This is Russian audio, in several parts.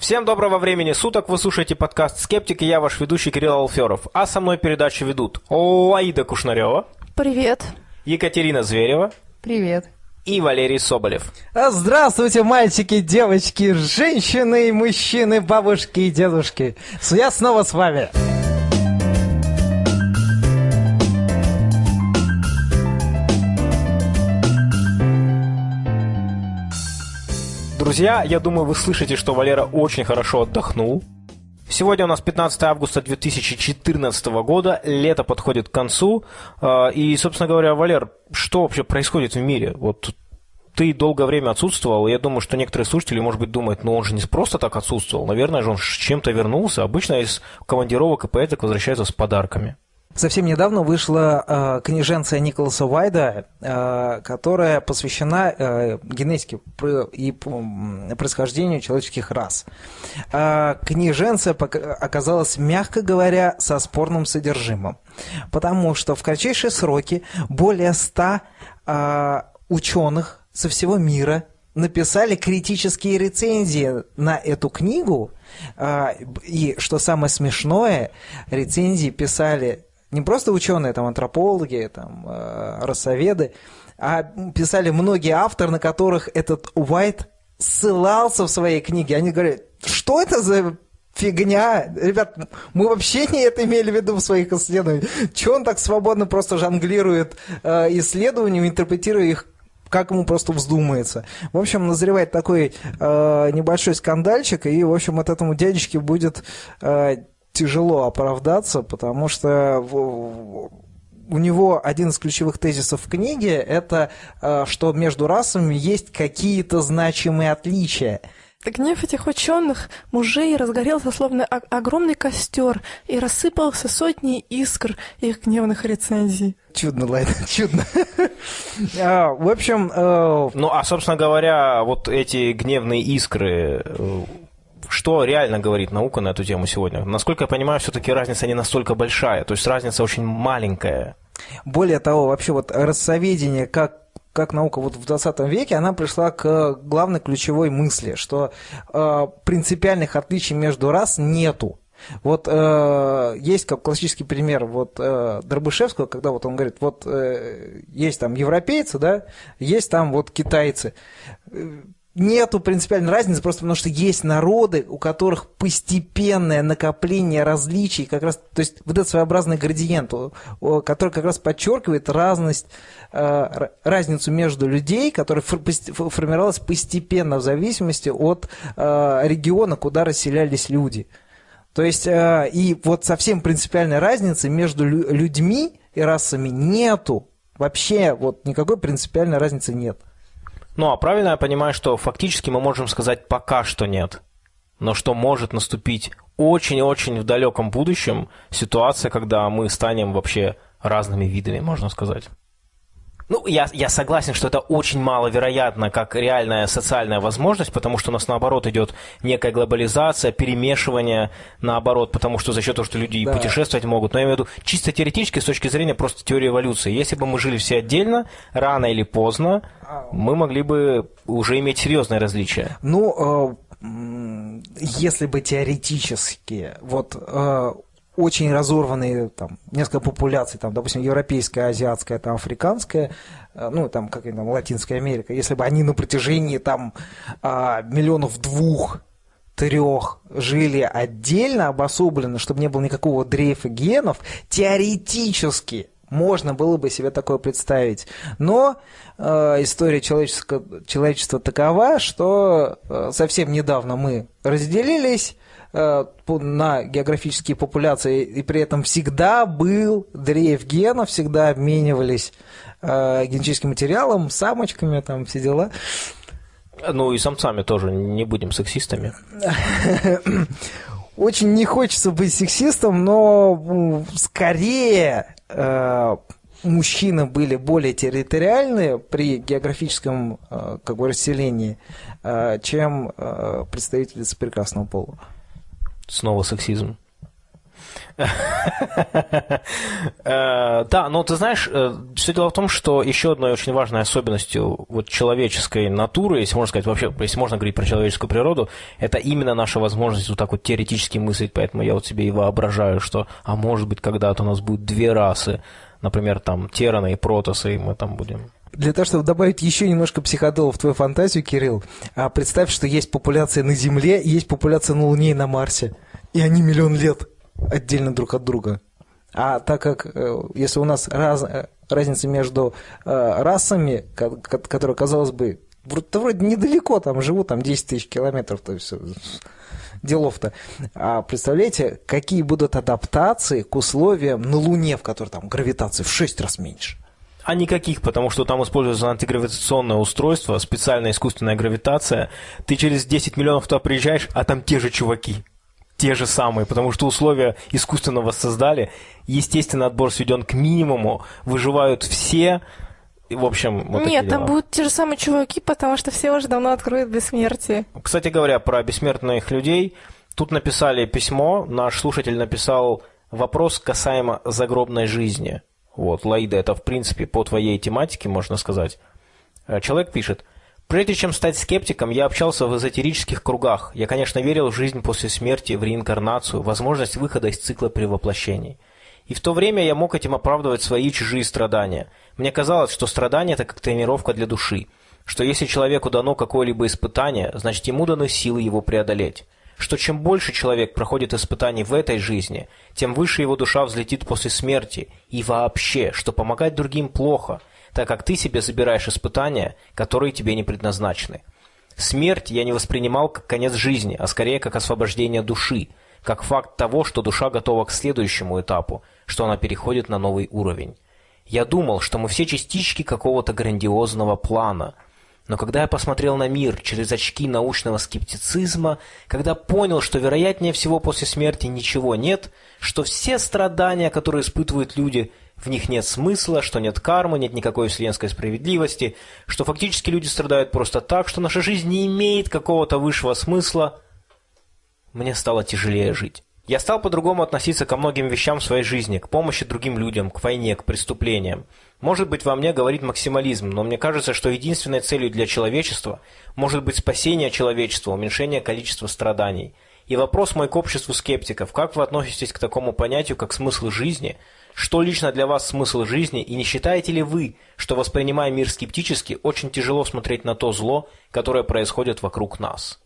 Всем доброго времени суток, вы слушаете подкаст «Скептик» и я ваш ведущий Кирилл Алферов. А со мной передачу ведут Лаида Кушнарева. Привет. Екатерина Зверева. Привет. И Валерий Соболев. А, здравствуйте, мальчики, девочки, женщины и мужчины, бабушки и дедушки. Я снова с вами. Друзья, я думаю, вы слышите, что Валера очень хорошо отдохнул. Сегодня у нас 15 августа 2014 года, лето подходит к концу. А, и, собственно говоря, Валер, что вообще происходит в мире? Вот ты долгое время отсутствовал, и я думаю, что некоторые слушатели, может быть, думают, ну он же не просто так отсутствовал, наверное же он с чем-то вернулся. Обычно из командировок и поэток возвращаются с подарками. Совсем недавно вышла э, книженция Николаса Уайда, э, которая посвящена э, генетике и происхождению человеческих рас. Э, книженция оказалась, мягко говоря, со спорным содержимым, потому что в кратчайшие сроки более ста э, ученых со всего мира написали критические рецензии на эту книгу, э, и, что самое смешное, рецензии писали не просто ученые, там, антропологи, там, э, рассоведы, а писали многие авторы, на которых этот Уайт ссылался в своей книге. Они говорят, что это за фигня. Ребят, мы вообще не это имели в виду в своих исследованиях. Чего он так свободно просто жонглирует э, исследованиями, интерпретируя их как ему просто вздумается. В общем, назревает такой э, небольшой скандальчик, и, в общем, от этому дядечке будет э, тяжело оправдаться, потому что у него один из ключевых тезисов в книге – это э, что между расами есть какие-то значимые отличия. Гнев этих ученых мужей разгорелся словно огромный костер и рассыпался сотни искр их гневных рецензий. Чудно, Лайна, чудно. А, в общем... Э, ну, а, собственно говоря, вот эти гневные искры э, что реально говорит наука на эту тему сегодня? Насколько я понимаю, все-таки разница не настолько большая, то есть разница очень маленькая. Более того, вообще вот рассоведение как как наука вот в 20 веке, она пришла к главной ключевой мысли, что э, принципиальных отличий между рас нету. Вот э, есть как классический пример вот э, Дробышевского, когда вот он говорит, вот э, есть там европейцы, да, есть там вот китайцы нету принципиальной разницы, просто потому что есть народы, у которых постепенное накопление различий, как раз, то есть вот этот своеобразный градиент, который как раз подчеркивает разность, э, разницу между людей, которая формировалась постепенно в зависимости от э, региона, куда расселялись люди. То есть, э, и вот совсем принципиальной разницы между людьми и расами нету. Вообще, вот никакой принципиальной разницы нет. Ну, а правильно я понимаю, что фактически мы можем сказать пока что нет. Но что может наступить очень-очень в далеком будущем ситуация, когда мы станем вообще разными видами, можно сказать. Ну, я, я согласен, что это очень маловероятно, как реальная социальная возможность, потому что у нас, наоборот, идет некая глобализация, перемешивание, наоборот, потому что за счет того, что люди да. путешествовать могут. Но я имею в виду чисто теоретически, с точки зрения просто теории эволюции. Если бы мы жили все отдельно, рано или поздно, мы могли бы уже иметь серьезные различия. Ну, э, если бы теоретически, вот э, очень разорванные, там, несколько популяций, там, допустим, европейская, азиатская, там, африканская, э, ну, там, как там, Латинская Америка, если бы они на протяжении, там, а, миллионов двух, трех жили отдельно, обособленно, чтобы не было никакого дрейфа генов, теоретически можно было бы себе такое представить. Но э, история человечества, человечества такова, что э, совсем недавно мы разделились, на географические популяции, и при этом всегда был дрейф генов, всегда обменивались э, генетическим материалом, самочками, там все дела. Ну и самцами тоже, не будем сексистами. Очень не хочется быть сексистом, но скорее э, мужчины были более территориальны при географическом как бы, расселении, чем представители прекрасного пола снова сексизм. Э, да, но ты знаешь, э, все дело в том, что еще одной очень важной особенностью вот человеческой натуры, если можно сказать вообще, если можно говорить про человеческую природу, это именно наша возможность вот так вот теоретически мыслить, поэтому я вот себе и воображаю, что, а может быть, когда-то у нас будет две расы, например, там, тераны и протосы, и мы там будем для того, чтобы добавить еще немножко психодола в твою фантазию, Кирилл, а представь, что есть популяция на Земле, есть популяция на Луне и на Марсе. И они миллион лет отдельно друг от друга. А так как, э, если у нас раз, э, разница между э, расами, которая, казалось бы, вроде недалеко, там живут там 10 тысяч километров, то есть делов-то. А представляете, какие будут адаптации к условиям на Луне, в которой там гравитация в 6 раз меньше? А никаких, потому что там используется антигравитационное устройство, специальная искусственная гравитация. Ты через 10 миллионов туда приезжаешь, а там те же чуваки те же самые, потому что условия искусственно воссоздали. Естественно, отбор сведен к минимуму, выживают все. В общем, вот Нет, там будут те же самые чуваки, потому что все уже давно откроют бессмертие. Кстати говоря, про бессмертных людей, тут написали письмо, наш слушатель написал вопрос касаемо загробной жизни. Вот, Лаида, это, в принципе, по твоей тематике, можно сказать. Э, человек пишет, Прежде чем стать скептиком, я общался в эзотерических кругах. Я, конечно, верил в жизнь после смерти, в реинкарнацию, возможность выхода из цикла превоплощений. И в то время я мог этим оправдывать свои чужие страдания. Мне казалось, что страдание – это как тренировка для души, что если человеку дано какое-либо испытание, значит ему даны силы его преодолеть, что чем больше человек проходит испытаний в этой жизни, тем выше его душа взлетит после смерти, и вообще, что помогать другим плохо – так как ты себе забираешь испытания, которые тебе не предназначены. Смерть я не воспринимал как конец жизни, а скорее как освобождение души, как факт того, что душа готова к следующему этапу, что она переходит на новый уровень. Я думал, что мы все частички какого-то грандиозного плана. Но когда я посмотрел на мир через очки научного скептицизма, когда понял, что вероятнее всего после смерти ничего нет, что все страдания, которые испытывают люди, в них нет смысла, что нет кармы, нет никакой вселенской справедливости, что фактически люди страдают просто так, что наша жизнь не имеет какого-то высшего смысла, мне стало тяжелее жить. Я стал по-другому относиться ко многим вещам в своей жизни, к помощи другим людям, к войне, к преступлениям. Может быть, во мне говорит максимализм, но мне кажется, что единственной целью для человечества может быть спасение человечества, уменьшение количества страданий. И вопрос мой к обществу скептиков, как вы относитесь к такому понятию, как смысл жизни – что лично для вас смысл жизни, и не считаете ли вы, что, воспринимая мир скептически, очень тяжело смотреть на то зло, которое происходит вокруг нас?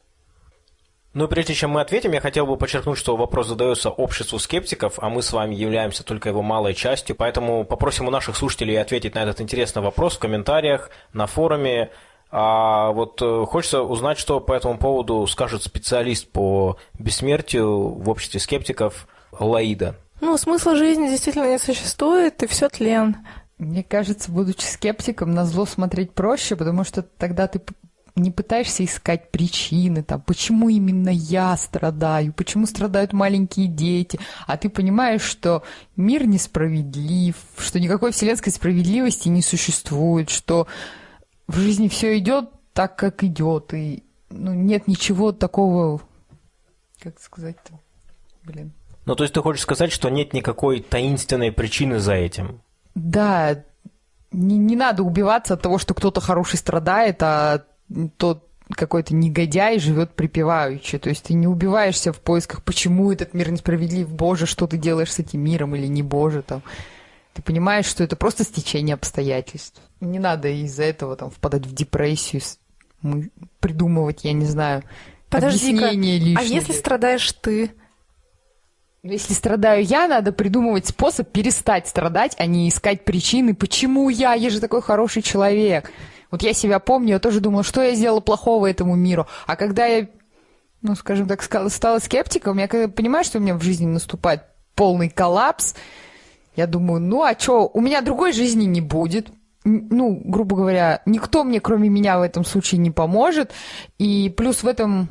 Ну и прежде чем мы ответим, я хотел бы подчеркнуть, что вопрос задается обществу скептиков, а мы с вами являемся только его малой частью, поэтому попросим у наших слушателей ответить на этот интересный вопрос в комментариях, на форуме. А вот э, хочется узнать, что по этому поводу скажет специалист по бессмертию в обществе скептиков Лаида. Ну, смысла жизни действительно не существует, и все тлен. Мне кажется, будучи скептиком, на зло смотреть проще, потому что тогда ты не пытаешься искать причины, там, почему именно я страдаю, почему страдают маленькие дети, а ты понимаешь, что мир несправедлив, что никакой вселенской справедливости не существует, что в жизни все идет так, как идет, и ну, нет ничего такого, как сказать-то, блин. Ну, то есть ты хочешь сказать, что нет никакой таинственной причины за этим? Да, не, не надо убиваться от того, что кто-то хороший страдает, а тот какой-то негодяй живет припеваючи. То есть ты не убиваешься в поисках, почему этот мир несправедлив, боже, что ты делаешь с этим миром или не боже там. Ты понимаешь, что это просто стечение обстоятельств. Не надо из-за этого там впадать в депрессию, придумывать, я не знаю, Подожди-ка, а если страдаешь ты? Если страдаю я, надо придумывать способ перестать страдать, а не искать причины, почему я, я же такой хороший человек. Вот я себя помню, я тоже думала, что я сделала плохого этому миру. А когда я, ну, скажем так, стала скептиком, я понимаю, что у меня в жизни наступает полный коллапс, я думаю, ну а что, у меня другой жизни не будет. Ну, грубо говоря, никто мне, кроме меня, в этом случае не поможет. И плюс в этом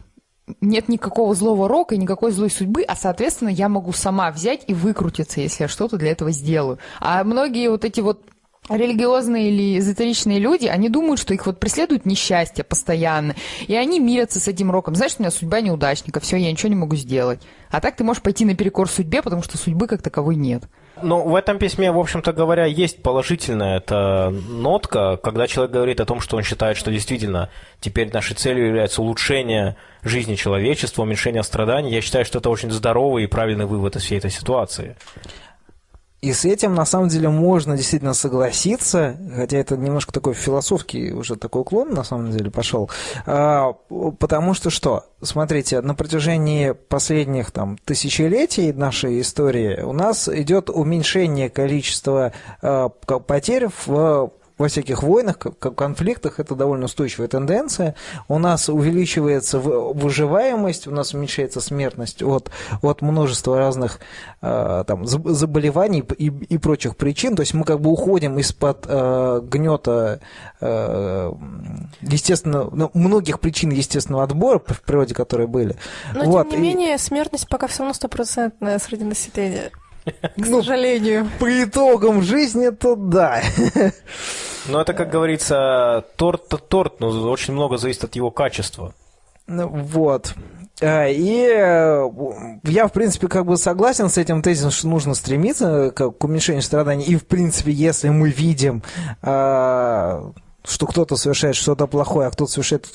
нет никакого злого рока и никакой злой судьбы, а, соответственно, я могу сама взять и выкрутиться, если я что-то для этого сделаю. А многие вот эти вот религиозные или эзотеричные люди, они думают, что их вот преследует несчастье постоянно, и они мирятся с этим роком. Знаешь, у меня судьба неудачника, все, я ничего не могу сделать. А так ты можешь пойти наперекор судьбе, потому что судьбы как таковой нет. Но в этом письме, в общем-то говоря, есть положительная эта нотка, когда человек говорит о том, что он считает, что действительно теперь нашей целью является улучшение жизни человечества, уменьшение страданий. Я считаю, что это очень здоровый и правильный вывод из всей этой ситуации. И с этим, на самом деле, можно действительно согласиться, хотя это немножко такой философский уже такой уклон, на самом деле, пошел. А, потому что что? Смотрите, на протяжении последних там, тысячелетий нашей истории у нас идет уменьшение количества а, потерь в во всяких войнах, конфликтах это довольно устойчивая тенденция. У нас увеличивается выживаемость, у нас уменьшается смертность от, от множества разных э, там, заболеваний и, и прочих причин. То есть мы как бы уходим из-под э, гнета э, естественно, ну, многих причин естественного отбора в природе, которые были. Но вот. тем не и... менее смертность пока все равно стопроцентная среди населения. К ну, сожалению. По итогам жизни, то да. Но это, как говорится, торт-то торт, но очень много зависит от его качества. Ну, вот. А, и э, я, в принципе, как бы согласен с этим тезисом, что нужно стремиться к уменьшению страданий. И, в принципе, если мы видим, а, что кто-то совершает что-то плохое, а кто-то совершает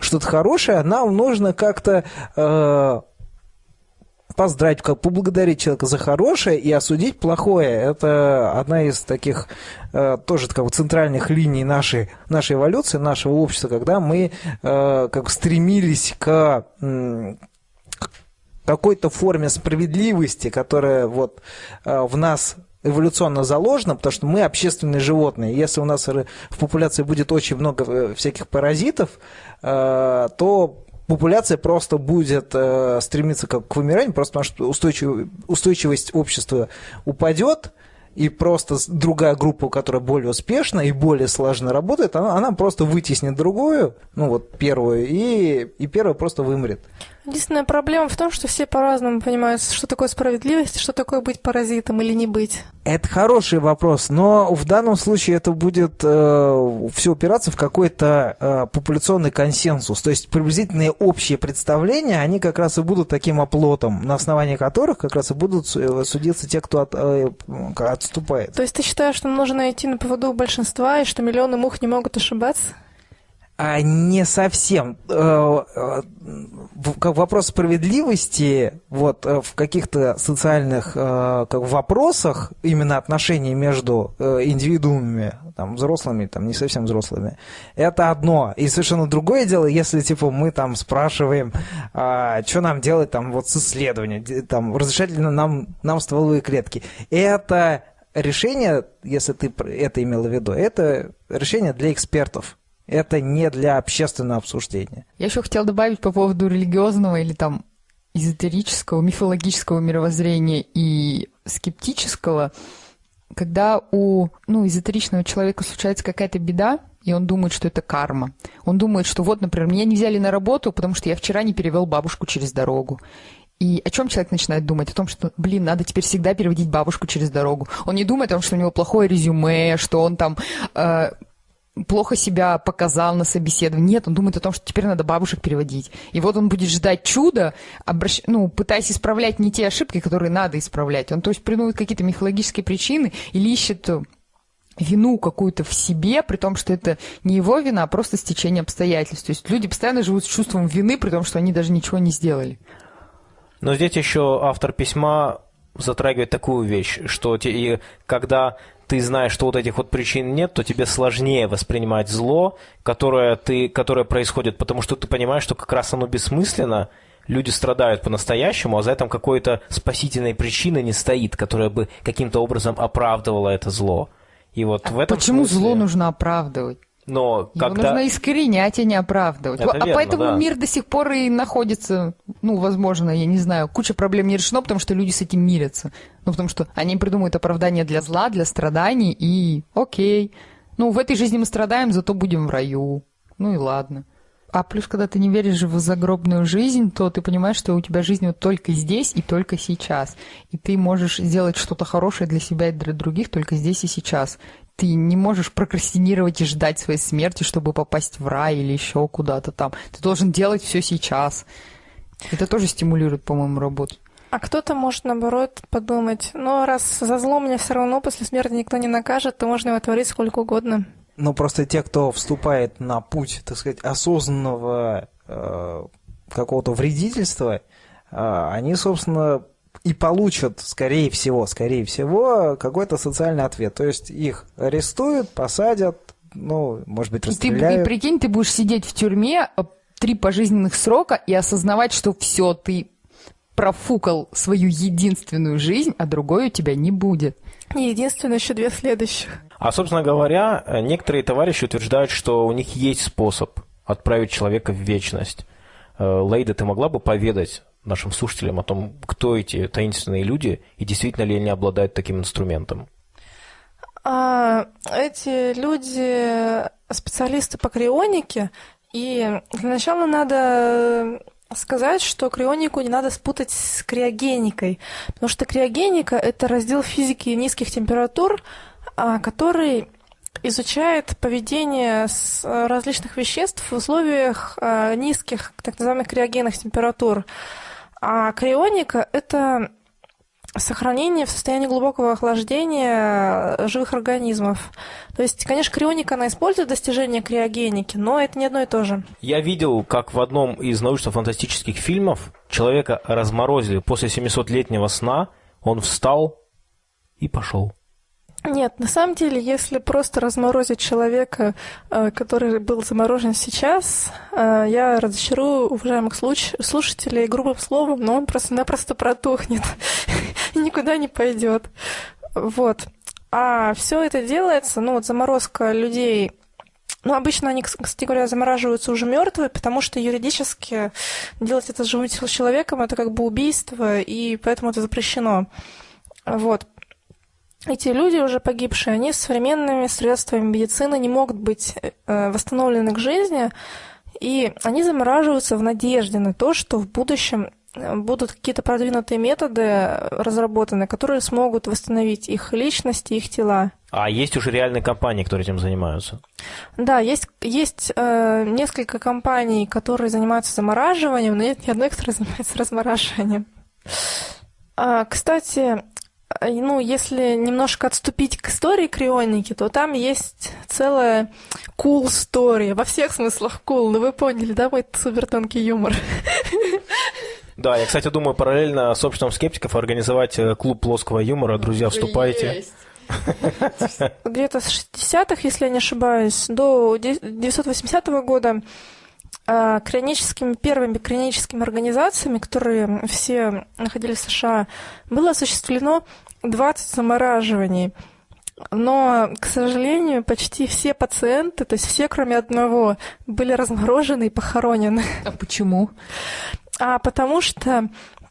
что-то хорошее, нам нужно как-то э, поздравить, как поблагодарить человека за хорошее и осудить плохое. Это одна из таких э, тоже как бы центральных линий нашей, нашей эволюции, нашего общества, когда мы э, как стремились к какой-то форме справедливости, которая вот э, в нас эволюционно заложено, потому что мы общественные животные. Если у нас в популяции будет очень много всяких паразитов, то популяция просто будет э, стремиться как к вымиранию, просто потому что устойчив, устойчивость общества упадет, и просто другая группа, которая более успешна и более слаженно работает, она, она просто вытеснит другую, ну вот первую, и, и первая просто вымрет. Единственная проблема в том, что все по-разному понимают, что такое справедливость, что такое быть паразитом или не быть. Это хороший вопрос, но в данном случае это будет э, все упираться в какой-то э, популяционный консенсус. То есть приблизительные общие представления, они как раз и будут таким оплотом, на основании которых как раз и будут э, судиться те, кто от, э, отступает. То есть ты считаешь, что нужно идти на поводу большинства, и что миллионы мух не могут ошибаться? А не совсем. Э, э, вопрос справедливости вот, э, в каких-то социальных как, вопросах, именно отношений между индивидуумами, там, взрослыми, там, не совсем взрослыми, это одно. И совершенно другое дело, если типа, мы там спрашиваем, а, что нам делать там, вот, с исследованием, там, разрешать ли нам, нам стволовые клетки. Это решение, если ты это имел в виду, это решение для экспертов это не для общественного обсуждения. Я еще хотела добавить по поводу религиозного или там эзотерического, мифологического мировоззрения и скептического, когда у ну, эзотеричного человека случается какая-то беда, и он думает, что это карма. Он думает, что вот, например, меня не взяли на работу, потому что я вчера не перевел бабушку через дорогу. И о чем человек начинает думать? О том, что, блин, надо теперь всегда переводить бабушку через дорогу. Он не думает о том, что у него плохое резюме, что он там э, плохо себя показал на собеседовании. Нет, он думает о том, что теперь надо бабушек переводить. И вот он будет ждать чуда, обращ... ну, пытаясь исправлять не те ошибки, которые надо исправлять. Он, то есть, придумывает какие-то мифологические причины или ищет вину какую-то в себе, при том, что это не его вина, а просто стечение обстоятельств. То есть люди постоянно живут с чувством вины, при том, что они даже ничего не сделали. Но здесь еще автор письма затрагивает такую вещь, что и когда ты знаешь, что вот этих вот причин нет, то тебе сложнее воспринимать зло, которое, ты, которое происходит, потому что ты понимаешь, что как раз оно бессмысленно, люди страдают по-настоящему, а за этим какой-то спасительной причины не стоит, которая бы каким-то образом оправдывала это зло. И вот а в этом почему смысле... зло нужно оправдывать? Но Его когда... нужно искоренять, а не оправдывать. Это а верно, поэтому да. мир до сих пор и находится, ну, возможно, я не знаю, куча проблем не решено, потому что люди с этим мирятся. Ну, потому что они придумывают оправдание для зла, для страданий, и окей. Ну, в этой жизни мы страдаем, зато будем в раю. Ну и ладно. А плюс, когда ты не веришь в загробную жизнь, то ты понимаешь, что у тебя жизнь вот только здесь и только сейчас. И ты можешь сделать что-то хорошее для себя и для других только здесь и сейчас ты не можешь прокрастинировать и ждать своей смерти, чтобы попасть в рай или еще куда-то там. Ты должен делать все сейчас. Это тоже стимулирует, по-моему, работу. А кто-то может, наоборот, подумать, ну, раз за зло меня все равно после смерти никто не накажет, то можно его творить сколько угодно. Ну, просто те, кто вступает на путь, так сказать, осознанного э, какого-то вредительства, э, они, собственно, и получат, скорее всего, скорее всего, какой-то социальный ответ. То есть их арестуют, посадят, ну, может быть, расстреляют. Ты, и прикинь, ты будешь сидеть в тюрьме э, три пожизненных срока и осознавать, что все, ты профукал свою единственную жизнь, а другой у тебя не будет. Не единственное, еще две следующих. А, собственно говоря, некоторые товарищи утверждают, что у них есть способ отправить человека в вечность. Э, Лейда, ты могла бы поведать нашим слушателям о том, кто эти таинственные люди и действительно ли они обладают таким инструментом? А, эти люди специалисты по крионике, и для начала надо сказать, что крионику не надо спутать с криогеникой, потому что криогеника – это раздел физики низких температур, а, который изучает поведение различных веществ в условиях а, низких, так называемых криогенных температур. А крионика – это сохранение в состоянии глубокого охлаждения живых организмов. То есть, конечно, крионика, она использует достижения криогеники, но это не одно и то же. Я видел, как в одном из научно-фантастических фильмов человека разморозили после 700-летнего сна, он встал и пошел. Нет, на самом деле, если просто разморозить человека, э, который был заморожен сейчас, э, я разочарую уважаемых слушателей грубым словом, но он просто-напросто протухнет и никуда не пойдет. Вот. А все это делается, ну вот заморозка людей ну, обычно они, кстати говоря, замораживаются уже мертвые, потому что юридически делать это с живым человеком это как бы убийство, и поэтому это запрещено. Вот эти люди, уже погибшие, они с современными средствами медицины не могут быть э, восстановлены к жизни, и они замораживаются в надежде на то, что в будущем э, будут какие-то продвинутые методы разработаны, которые смогут восстановить их личности, их тела. А есть уже реальные компании, которые этим занимаются? Да, есть, есть э, несколько компаний, которые занимаются замораживанием, но нет ни одной, которая занимается размораживанием. А, кстати, ну, если немножко отступить к истории крионики, то там есть целая cool story, во всех смыслах cool, ну вы поняли, да, мой супер тонкий юмор. Да, я, кстати, думаю, параллельно с обществом скептиков организовать э, клуб плоского юмора. Друзья, вступайте. Где-то с 60-х, если я не ошибаюсь, до 980 года а, крионическими, первыми крионическими организациями, которые все находились в США, было осуществлено 20 замораживаний. Но, к сожалению, почти все пациенты, то есть все, кроме одного, были разморожены и похоронены. А почему? А потому что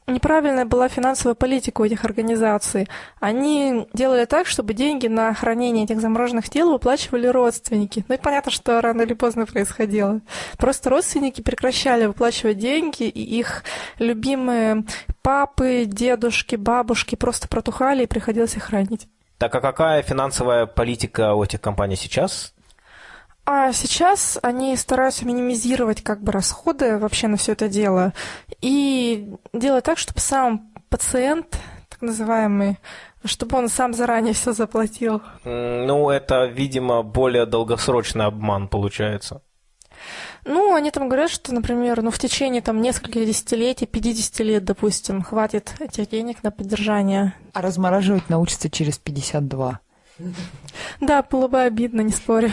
неправильная была финансовая политика у этих организаций. Они делали так, чтобы деньги на хранение этих замороженных тел выплачивали родственники. Ну и понятно, что рано или поздно происходило. Просто родственники прекращали выплачивать деньги, и их любимые папы, дедушки, бабушки просто протухали, и приходилось их хранить. Так а какая финансовая политика у этих компаний сейчас? А сейчас они стараются минимизировать как бы расходы вообще на все это дело и делать так, чтобы сам пациент, так называемый, чтобы он сам заранее все заплатил. Ну, это, видимо, более долгосрочный обман получается. Ну, они там говорят, что, например, ну, в течение там нескольких десятилетий, 50 лет, допустим, хватит этих денег на поддержание. А размораживать научится через 52. Да, было бы обидно, не спорю.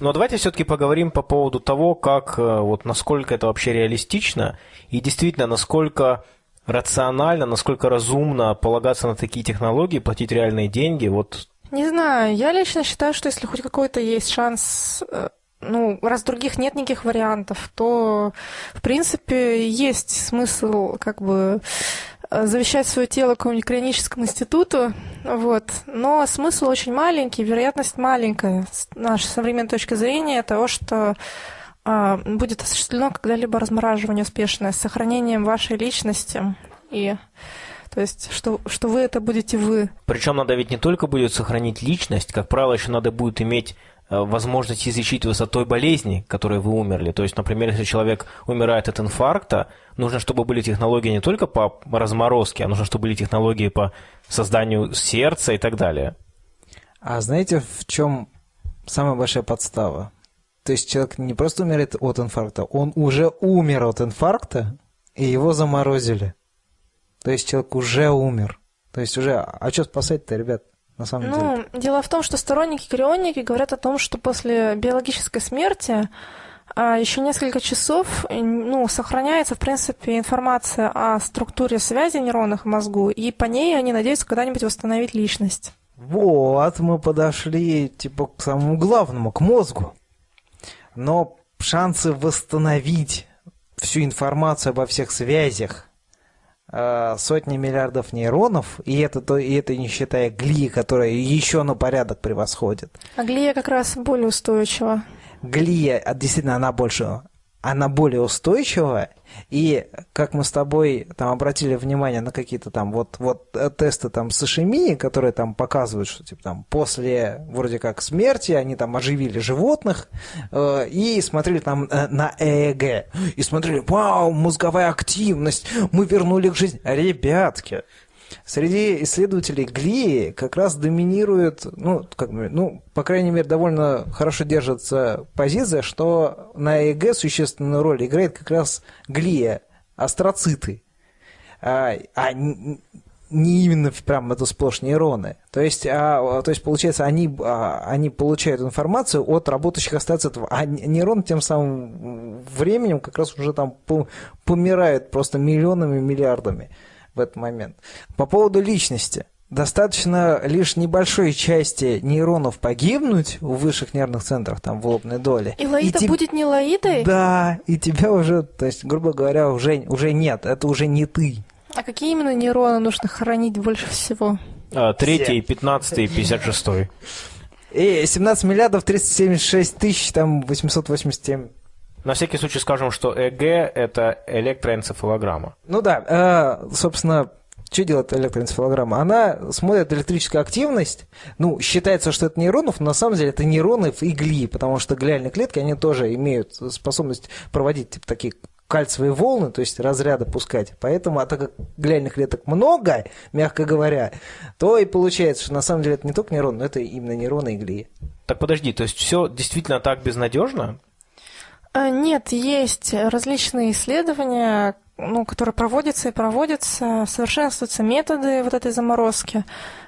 Но давайте все-таки поговорим по поводу того, как, э, вот, насколько это вообще реалистично и действительно, насколько рационально, насколько разумно полагаться на такие технологии, платить реальные деньги. Вот. Не знаю, я лично считаю, что если хоть какой-то есть шанс э, ну, раз других нет никаких вариантов, то, в принципе, есть смысл как бы завещать свое тело какому-нибудь клиническому институту, вот. Но смысл очень маленький, вероятность маленькая с нашей современной точки зрения того, что а, будет осуществлено когда-либо размораживание успешное с сохранением вашей личности и То есть, что, что вы это будете вы. Причем надо ведь не только будет сохранить личность, как правило, еще надо будет иметь э, возможность излечить вас от той болезни, которой вы умерли. То есть, например, если человек умирает от инфаркта, нужно, чтобы были технологии не только по разморозке, а нужно, чтобы были технологии по созданию сердца и так далее. А знаете, в чем самая большая подстава? То есть человек не просто умирает от инфаркта, он уже умер от инфаркта, и его заморозили. То есть человек уже умер. То есть уже... А что спасать-то, ребят? На самом ну, деле. дело в том, что сторонники крионики говорят о том, что после биологической смерти а, еще несколько часов ну, сохраняется, в принципе, информация о структуре связи нейронных в мозгу, и по ней они надеются когда-нибудь восстановить личность. Вот, мы подошли, типа, к самому главному, к мозгу. Но шансы восстановить всю информацию обо всех связях Э, сотни миллиардов нейронов, и это, то, и это не считая глии, которая еще на порядок превосходит. А глия как раз более устойчива. Глия, а, действительно, она больше она более устойчива, и как мы с тобой там обратили внимание на какие-то там вот, вот э, тесты там с ишемией, которые там показывают, что типа там после вроде как смерти они там оживили животных э, и смотрели там э, на ЭЭГ, и смотрели, вау, мозговая активность, мы вернули к жизни. Ребятки, Среди исследователей глии как раз доминирует, ну, как ну, по крайней мере, довольно хорошо держится позиция, что на ЭЭГ существенную роль играет как раз глия, астроциты, а, а не именно прям это сплошь нейроны. То есть, а, то есть получается, они, а, они получают информацию от работающих астроцитов, а нейрон тем самым временем как раз уже там помирает просто миллионами, миллиардами в этот момент. По поводу личности. Достаточно лишь небольшой части нейронов погибнуть в высших нервных центрах, там, в лобной доле. И Лаида и будет не Лаидой? Да, и тебя уже, то есть, грубо говоря, уже, уже нет, это уже не ты. А какие именно нейроны нужно хоронить больше всего? А, третий, пятнадцатый, пятьдесят шестой. И 17 миллиардов 376 тысяч, там, 887 на всякий случай скажем, что ЭГ – это электроэнцефалограмма. Ну да, э, собственно, что делает электроэнцефалограмма? Она смотрит электрическую активность, ну, считается, что это нейронов, но на самом деле это нейроны в игли, потому что глиальные клетки, они тоже имеют способность проводить типа, такие кальциевые волны, то есть разряды пускать. Поэтому, а так как глиальных клеток много, мягко говоря, то и получается, что на самом деле это не только нейрон, но это именно нейроны игли. Так подожди, то есть все действительно так безнадежно? А, нет, есть различные исследования, ну, которые проводятся и проводятся, совершенствуются методы вот этой заморозки.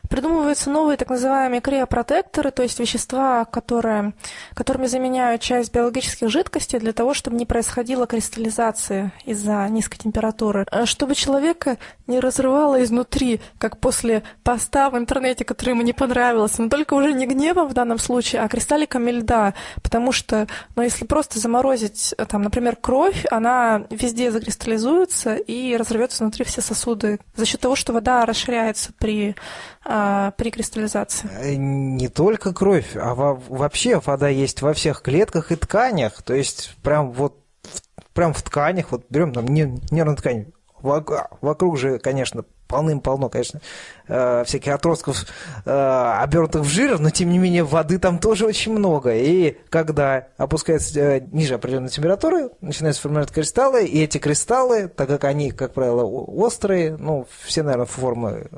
Придумываются новые так называемые криопротекторы, то есть вещества, которые, которыми заменяют часть биологических жидкостей для того, чтобы не происходила кристаллизация из-за низкой температуры. Э, чтобы человека не разрывало изнутри, как после поста в интернете, который ему не понравился, но только уже не гневом в данном случае, а кристалликами льда, потому что, ну, если просто заморозить, э, там, например, кровь, она везде закристаллизуется и разорвется внутри все сосуды за счет того, что вода расширяется при а, при кристаллизации? Э, не только кровь, а во, вообще вода есть во всех клетках и тканях. То есть прям вот прям в тканях, вот берем там нервную ткань, вокруг же, конечно, полным-полно, конечно, э, всяких отростков, э, обернутых в жир, но тем не менее воды там тоже очень много. И когда опускается ниже определенной температуры, начинаются формировать кристаллы, и эти кристаллы, так как они, как правило, острые, ну, все, наверное, формы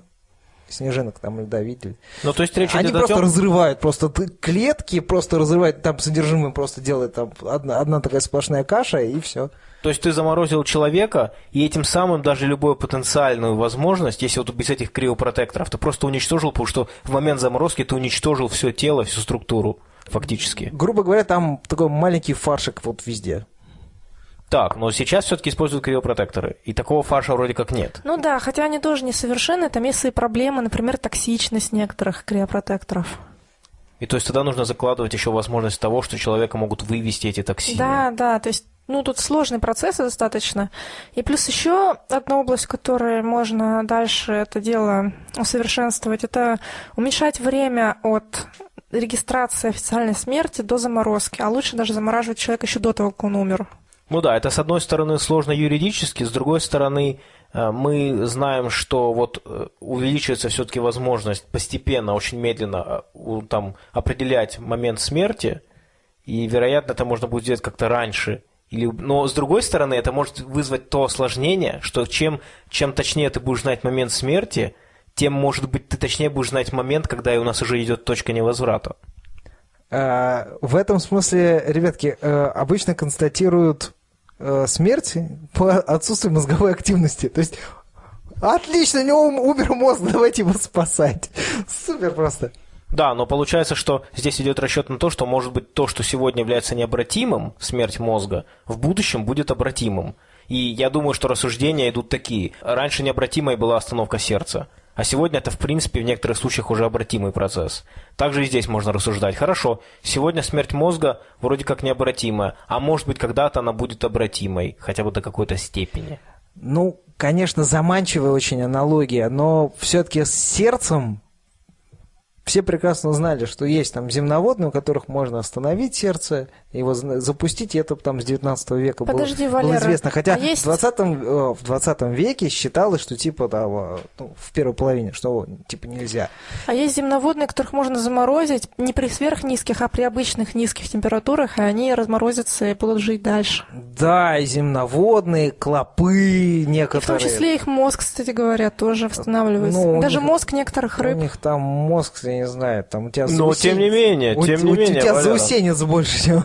снежинок там льда видели. Ну, то есть речь Они идет просто о том... разрывают, просто клетки просто разрывают, там содержимое просто делает там одна, одна такая сплошная каша, и все. То есть ты заморозил человека, и этим самым даже любую потенциальную возможность, если вот без этих криопротекторов, ты просто уничтожил, потому что в момент заморозки ты уничтожил все тело, всю структуру фактически. Грубо говоря, там такой маленький фаршик вот везде. Так, но сейчас все-таки используют криопротекторы, и такого фарша вроде как нет. Ну да, хотя они тоже несовершенны, там есть свои проблемы, например, токсичность некоторых криопротекторов. И то есть тогда нужно закладывать еще возможность того, что человека могут вывести эти токсины. Да, да, то есть ну, тут сложный процесс достаточно. И плюс еще одна область, в которой можно дальше это дело усовершенствовать, это уменьшать время от регистрации официальной смерти до заморозки. А лучше даже замораживать человека еще до того, как он умер. Ну да, это с одной стороны сложно юридически, с другой стороны э, мы знаем, что вот э, увеличивается все-таки возможность постепенно, очень медленно э, там, определять момент смерти, и, вероятно, это можно будет сделать как-то раньше. Или, но, с другой стороны, это может вызвать то осложнение, что чем, чем точнее ты будешь знать момент смерти, тем, может быть, ты точнее будешь знать момент, когда у нас уже идет точка невозврата. В этом смысле, ребятки, обычно констатируют э, смерти по отсутствию мозговой активности. То есть, отлично, у него умер мозг, давайте его спасать. Супер просто. Да, но получается, что здесь идет расчет на то, что может быть то, что сегодня является необратимым, смерть мозга, в будущем будет обратимым. И я думаю, что рассуждения идут такие. Раньше необратимой была остановка сердца. А сегодня это, в принципе, в некоторых случаях уже обратимый процесс. Также и здесь можно рассуждать. Хорошо, сегодня смерть мозга вроде как необратимая, а может быть, когда-то она будет обратимой, хотя бы до какой-то степени. Ну, конечно, заманчивая очень аналогия, но все-таки с сердцем все прекрасно знали, что есть там земноводные, у которых можно остановить сердце, его запустить, и это там с 19 века Подожди, было, Валера, было известно. Хотя а есть... в, 20, э, в 20 веке считалось, что типа да, ну, в первой половине, что типа нельзя. А есть земноводные, которых можно заморозить не при сверхнизких, а при обычных низких температурах, и они разморозятся и будут жить дальше. Да, и земноводные, клопы некоторые. И в том числе их мозг, кстати говоря, тоже восстанавливается. Ну, Даже них, мозг некоторых рыб. У них там мозг, я не знаю, там у тебя Но заусенец, тем не менее, у, тем не у, менее. У тебя Валера. заусенец больше, чем...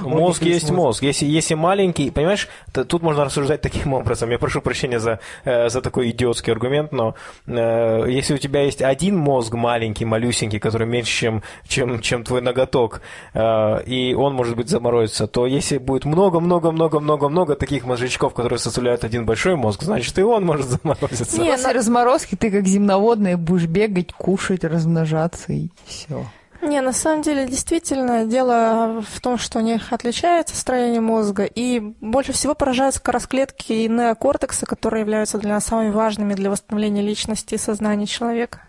Мозг есть мозг. Если, если маленький, понимаешь, то, тут можно рассуждать таким образом. Я прошу прощения за, э, за такой идиотский аргумент, но э, если у тебя есть один мозг маленький, малюсенький, который меньше, чем, чем, чем твой ноготок, э, и он, может быть, заморозится, то если будет много-много-много-много-много таких мозжечков, которые составляют один большой мозг, значит, и он может заморозиться. Нет, После разморозки ты как земноводная будешь бегать, кушать, размножаться и все. Не, на самом деле, действительно, дело в том, что у них отличается строение мозга, и больше всего поражают скоросклетки и неокортексы, которые являются для нас самыми важными для восстановления личности и сознания человека.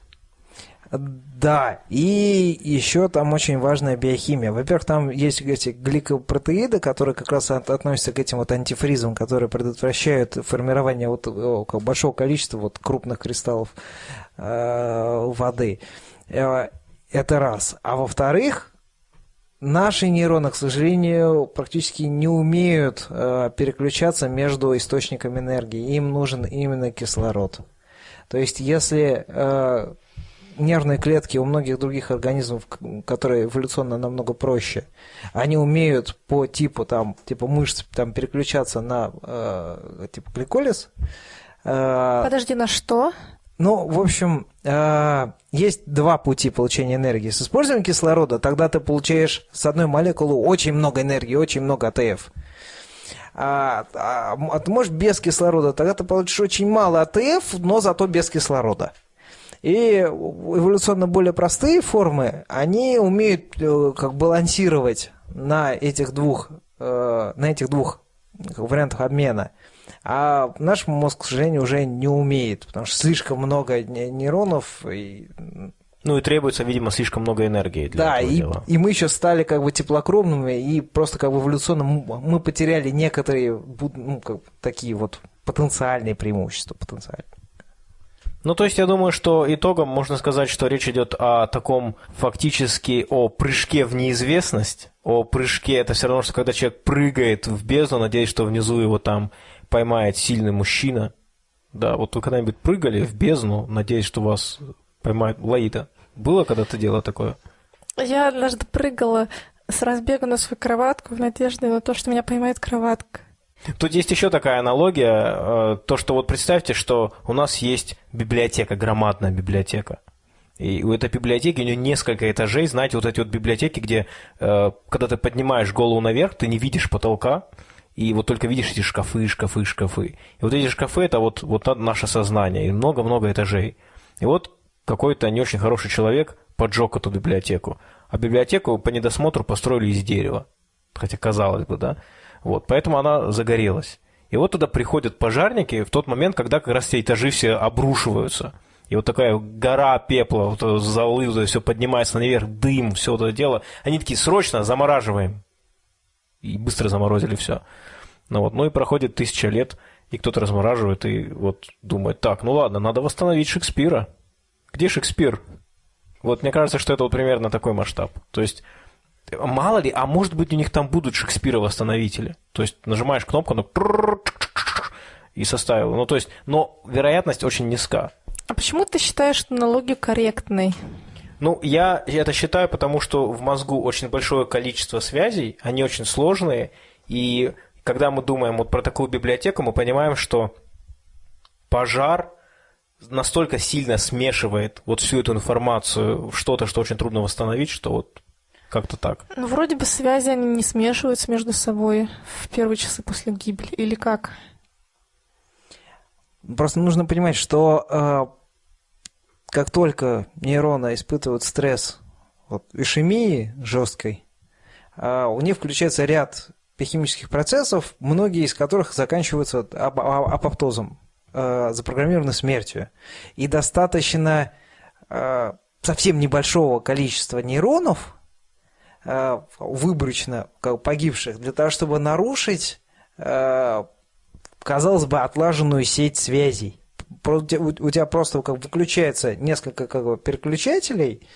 Да, и еще там очень важная биохимия. Во-первых, там есть эти гликопротеиды, которые как раз относятся к этим вот антифризам, которые предотвращают формирование вот большого количества вот крупных кристаллов э, воды. Э, это раз. А во-вторых, наши нейроны, к сожалению, практически не умеют э, переключаться между источниками энергии. Им нужен именно кислород. То есть, если нервные клетки у многих других организмов, которые эволюционно намного проще, они умеют по типу там типа мышц там переключаться на э, типа гликолиз. Э, Подожди, на что? Ну, в общем, э, есть два пути получения энергии. С использованием кислорода тогда ты получаешь с одной молекулы очень много энергии, очень много АТФ. А, а, а ты можешь без кислорода, тогда ты получишь очень мало АТФ, но зато без кислорода. И эволюционно более простые формы, они умеют э, как балансировать на этих двух, э, на этих двух вариантах обмена – а наш мозг, к сожалению, уже не умеет, потому что слишком много нейронов и ну и требуется, видимо, слишком много энергии для да, этого и, дела. и мы еще стали как бы теплокровными, и просто как бы эволюционно мы потеряли некоторые ну, как, такие вот потенциальные преимущества. Потенциальные. Ну, то есть я думаю, что итогом можно сказать, что речь идет о таком фактически о прыжке в неизвестность, о прыжке, это все равно, что когда человек прыгает в бездну, надеясь, что внизу его там поймает сильный мужчина. Да, вот вы когда-нибудь прыгали в бездну, надеясь, что вас поймает Лаида? Было когда-то дело такое? Я однажды прыгала с разбега на свою кроватку в надежде на то, что меня поймает кроватка. Тут есть еще такая аналогия, э, то, что вот представьте, что у нас есть библиотека, громадная библиотека. И у этой библиотеки у нее несколько этажей, знаете, вот эти вот библиотеки, где, э, когда ты поднимаешь голову наверх, ты не видишь потолка, и вот только видишь эти шкафы, шкафы, шкафы. И вот эти шкафы – это вот, вот наше сознание, и много-много этажей. И вот какой-то не очень хороший человек поджег эту библиотеку. А библиотеку по недосмотру построили из дерева. Хотя казалось бы, да. Вот, поэтому она загорелась. И вот туда приходят пожарники в тот момент, когда как раз эти этажи все обрушиваются. И вот такая гора пепла, вот золы, все поднимается наверх, дым, все это дело. Они такие, срочно замораживаем и быстро заморозили все. Ну вот, ну и проходит тысяча лет, и кто-то размораживает и вот думает, так, ну ладно, надо восстановить Шекспира. Где Шекспир? Вот мне кажется, что это вот примерно такой масштаб. То есть мало ли, а может быть у них там будут Шекспира-восстановители. То есть нажимаешь кнопку, ну, и составил. Ну, то есть, но вероятность очень низка. А почему ты считаешь, что налоги корректный? Ну, я это считаю, потому что в мозгу очень большое количество связей, они очень сложные, и когда мы думаем вот про такую библиотеку, мы понимаем, что пожар настолько сильно смешивает вот всю эту информацию в что-то, что очень трудно восстановить, что вот как-то так. Ну, вроде бы связи они не смешиваются между собой в первые часы после гибели, или как? Просто нужно понимать, что э, как только нейроны испытывают стресс вот, ишемии жесткой, э, у них включается ряд химических процессов, многие из которых заканчиваются ап апоптозом, э, запрограммированной смертью. И достаточно э, совсем небольшого количества нейронов, э, выборочно погибших, для того, чтобы нарушить казалось бы, отлаженную сеть связей. У тебя просто как выключается несколько как бы, переключателей,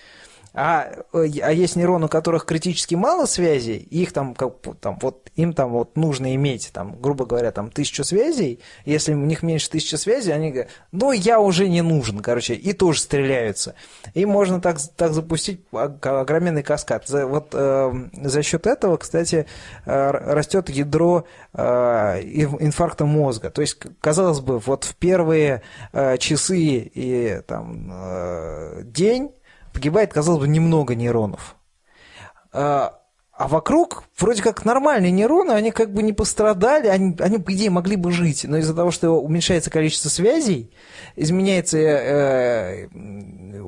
а, а есть нейроны, у которых критически мало связей, их там, как, там, вот, им там вот нужно иметь, там, грубо говоря, там, тысячу связей. Если у них меньше тысячи связей, они говорят, ну, я уже не нужен, короче, и тоже стреляются. И можно так, так запустить огроменный каскад. За, вот э, за счет этого, кстати, э, растет ядро э, инфаркта мозга. То есть, казалось бы, вот в первые э, часы и там, э, день погибает, казалось бы, немного нейронов. А, а вокруг вроде как нормальные нейроны, они как бы не пострадали, они, они по идее, могли бы жить. Но из-за того, что уменьшается количество связей, изменяется э,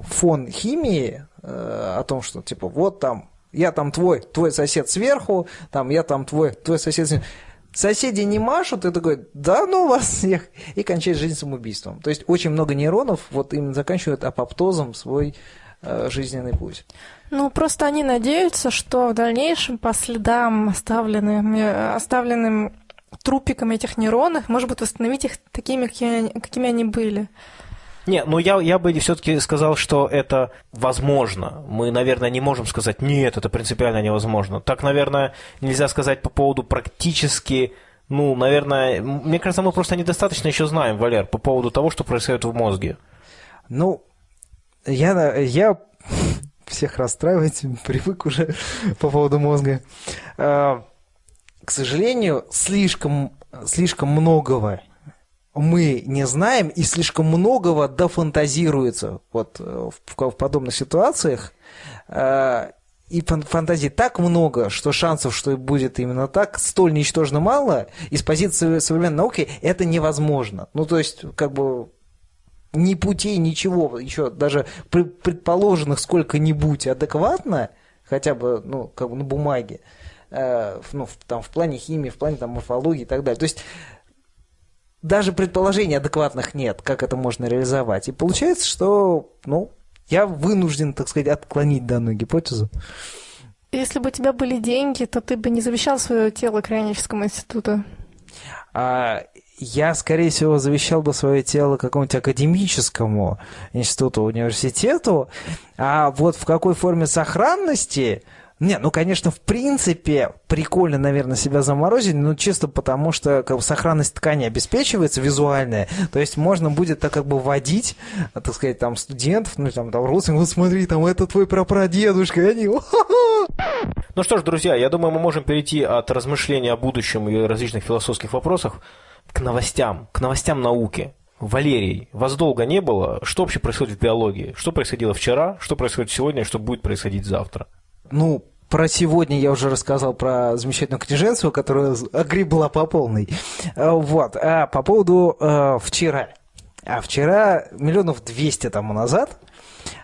фон химии э, о том, что типа вот там, я там твой, твой сосед сверху, там я там твой, твой сосед сверху. Соседи не машут, и такой, да ну вас всех, и кончает жизнь самоубийством. То есть очень много нейронов вот именно заканчивают апоптозом свой жизненный путь. Ну, просто они надеются, что в дальнейшем по следам, оставленным, оставленным трупиком этих нейронов, может быть, восстановить их такими, какими, какими они были. Не, ну я, я бы все-таки сказал, что это возможно. Мы, наверное, не можем сказать, нет, это принципиально невозможно. Так, наверное, нельзя сказать по поводу практически, ну, наверное, мне кажется, мы просто недостаточно еще знаем, Валер, по поводу того, что происходит в мозге. Ну, я, я всех расстраивать, привык уже по поводу мозга. А, к сожалению, слишком, слишком многого мы не знаем, и слишком многого дофантазируется вот э, в, в подобных ситуациях. А, и фантазии так много, что шансов, что будет именно так, столь ничтожно мало, и с позиции современной науки это невозможно. Ну, то есть, как бы ни путей, ничего, еще даже предположенных сколько-нибудь адекватно, хотя бы, ну, как бы на бумаге, э, ну, в, там, в плане химии, в плане там, морфологии и так далее. То есть даже предположений адекватных нет, как это можно реализовать. И получается, что, ну, я вынужден, так сказать, отклонить данную гипотезу. Если бы у тебя были деньги, то ты бы не завещал свое тело Крайническому институту. А, я, скорее всего, завещал бы свое тело какому-нибудь академическому институту, университету, а вот в какой форме сохранности... Не, ну, конечно, в принципе, прикольно, наверное, себя заморозить, но чисто потому, что как бы, сохранность ткани обеспечивается визуальная, то есть можно будет так как бы водить, так сказать, там, студентов, ну, там, там, родственников, вот смотри, там, это твой прапрадедушка, и они, ну что ж, друзья, я думаю, мы можем перейти от размышления о будущем и различных философских вопросах к новостям, к новостям науки. Валерий, вас долго не было. Что вообще происходит в биологии? Что происходило вчера, что происходит сегодня, что будет происходить завтра? Ну, про сегодня я уже рассказал про замечательную книженцию, которая огребла по полной. А, вот. А по поводу э, вчера. А вчера, миллионов двести тому назад,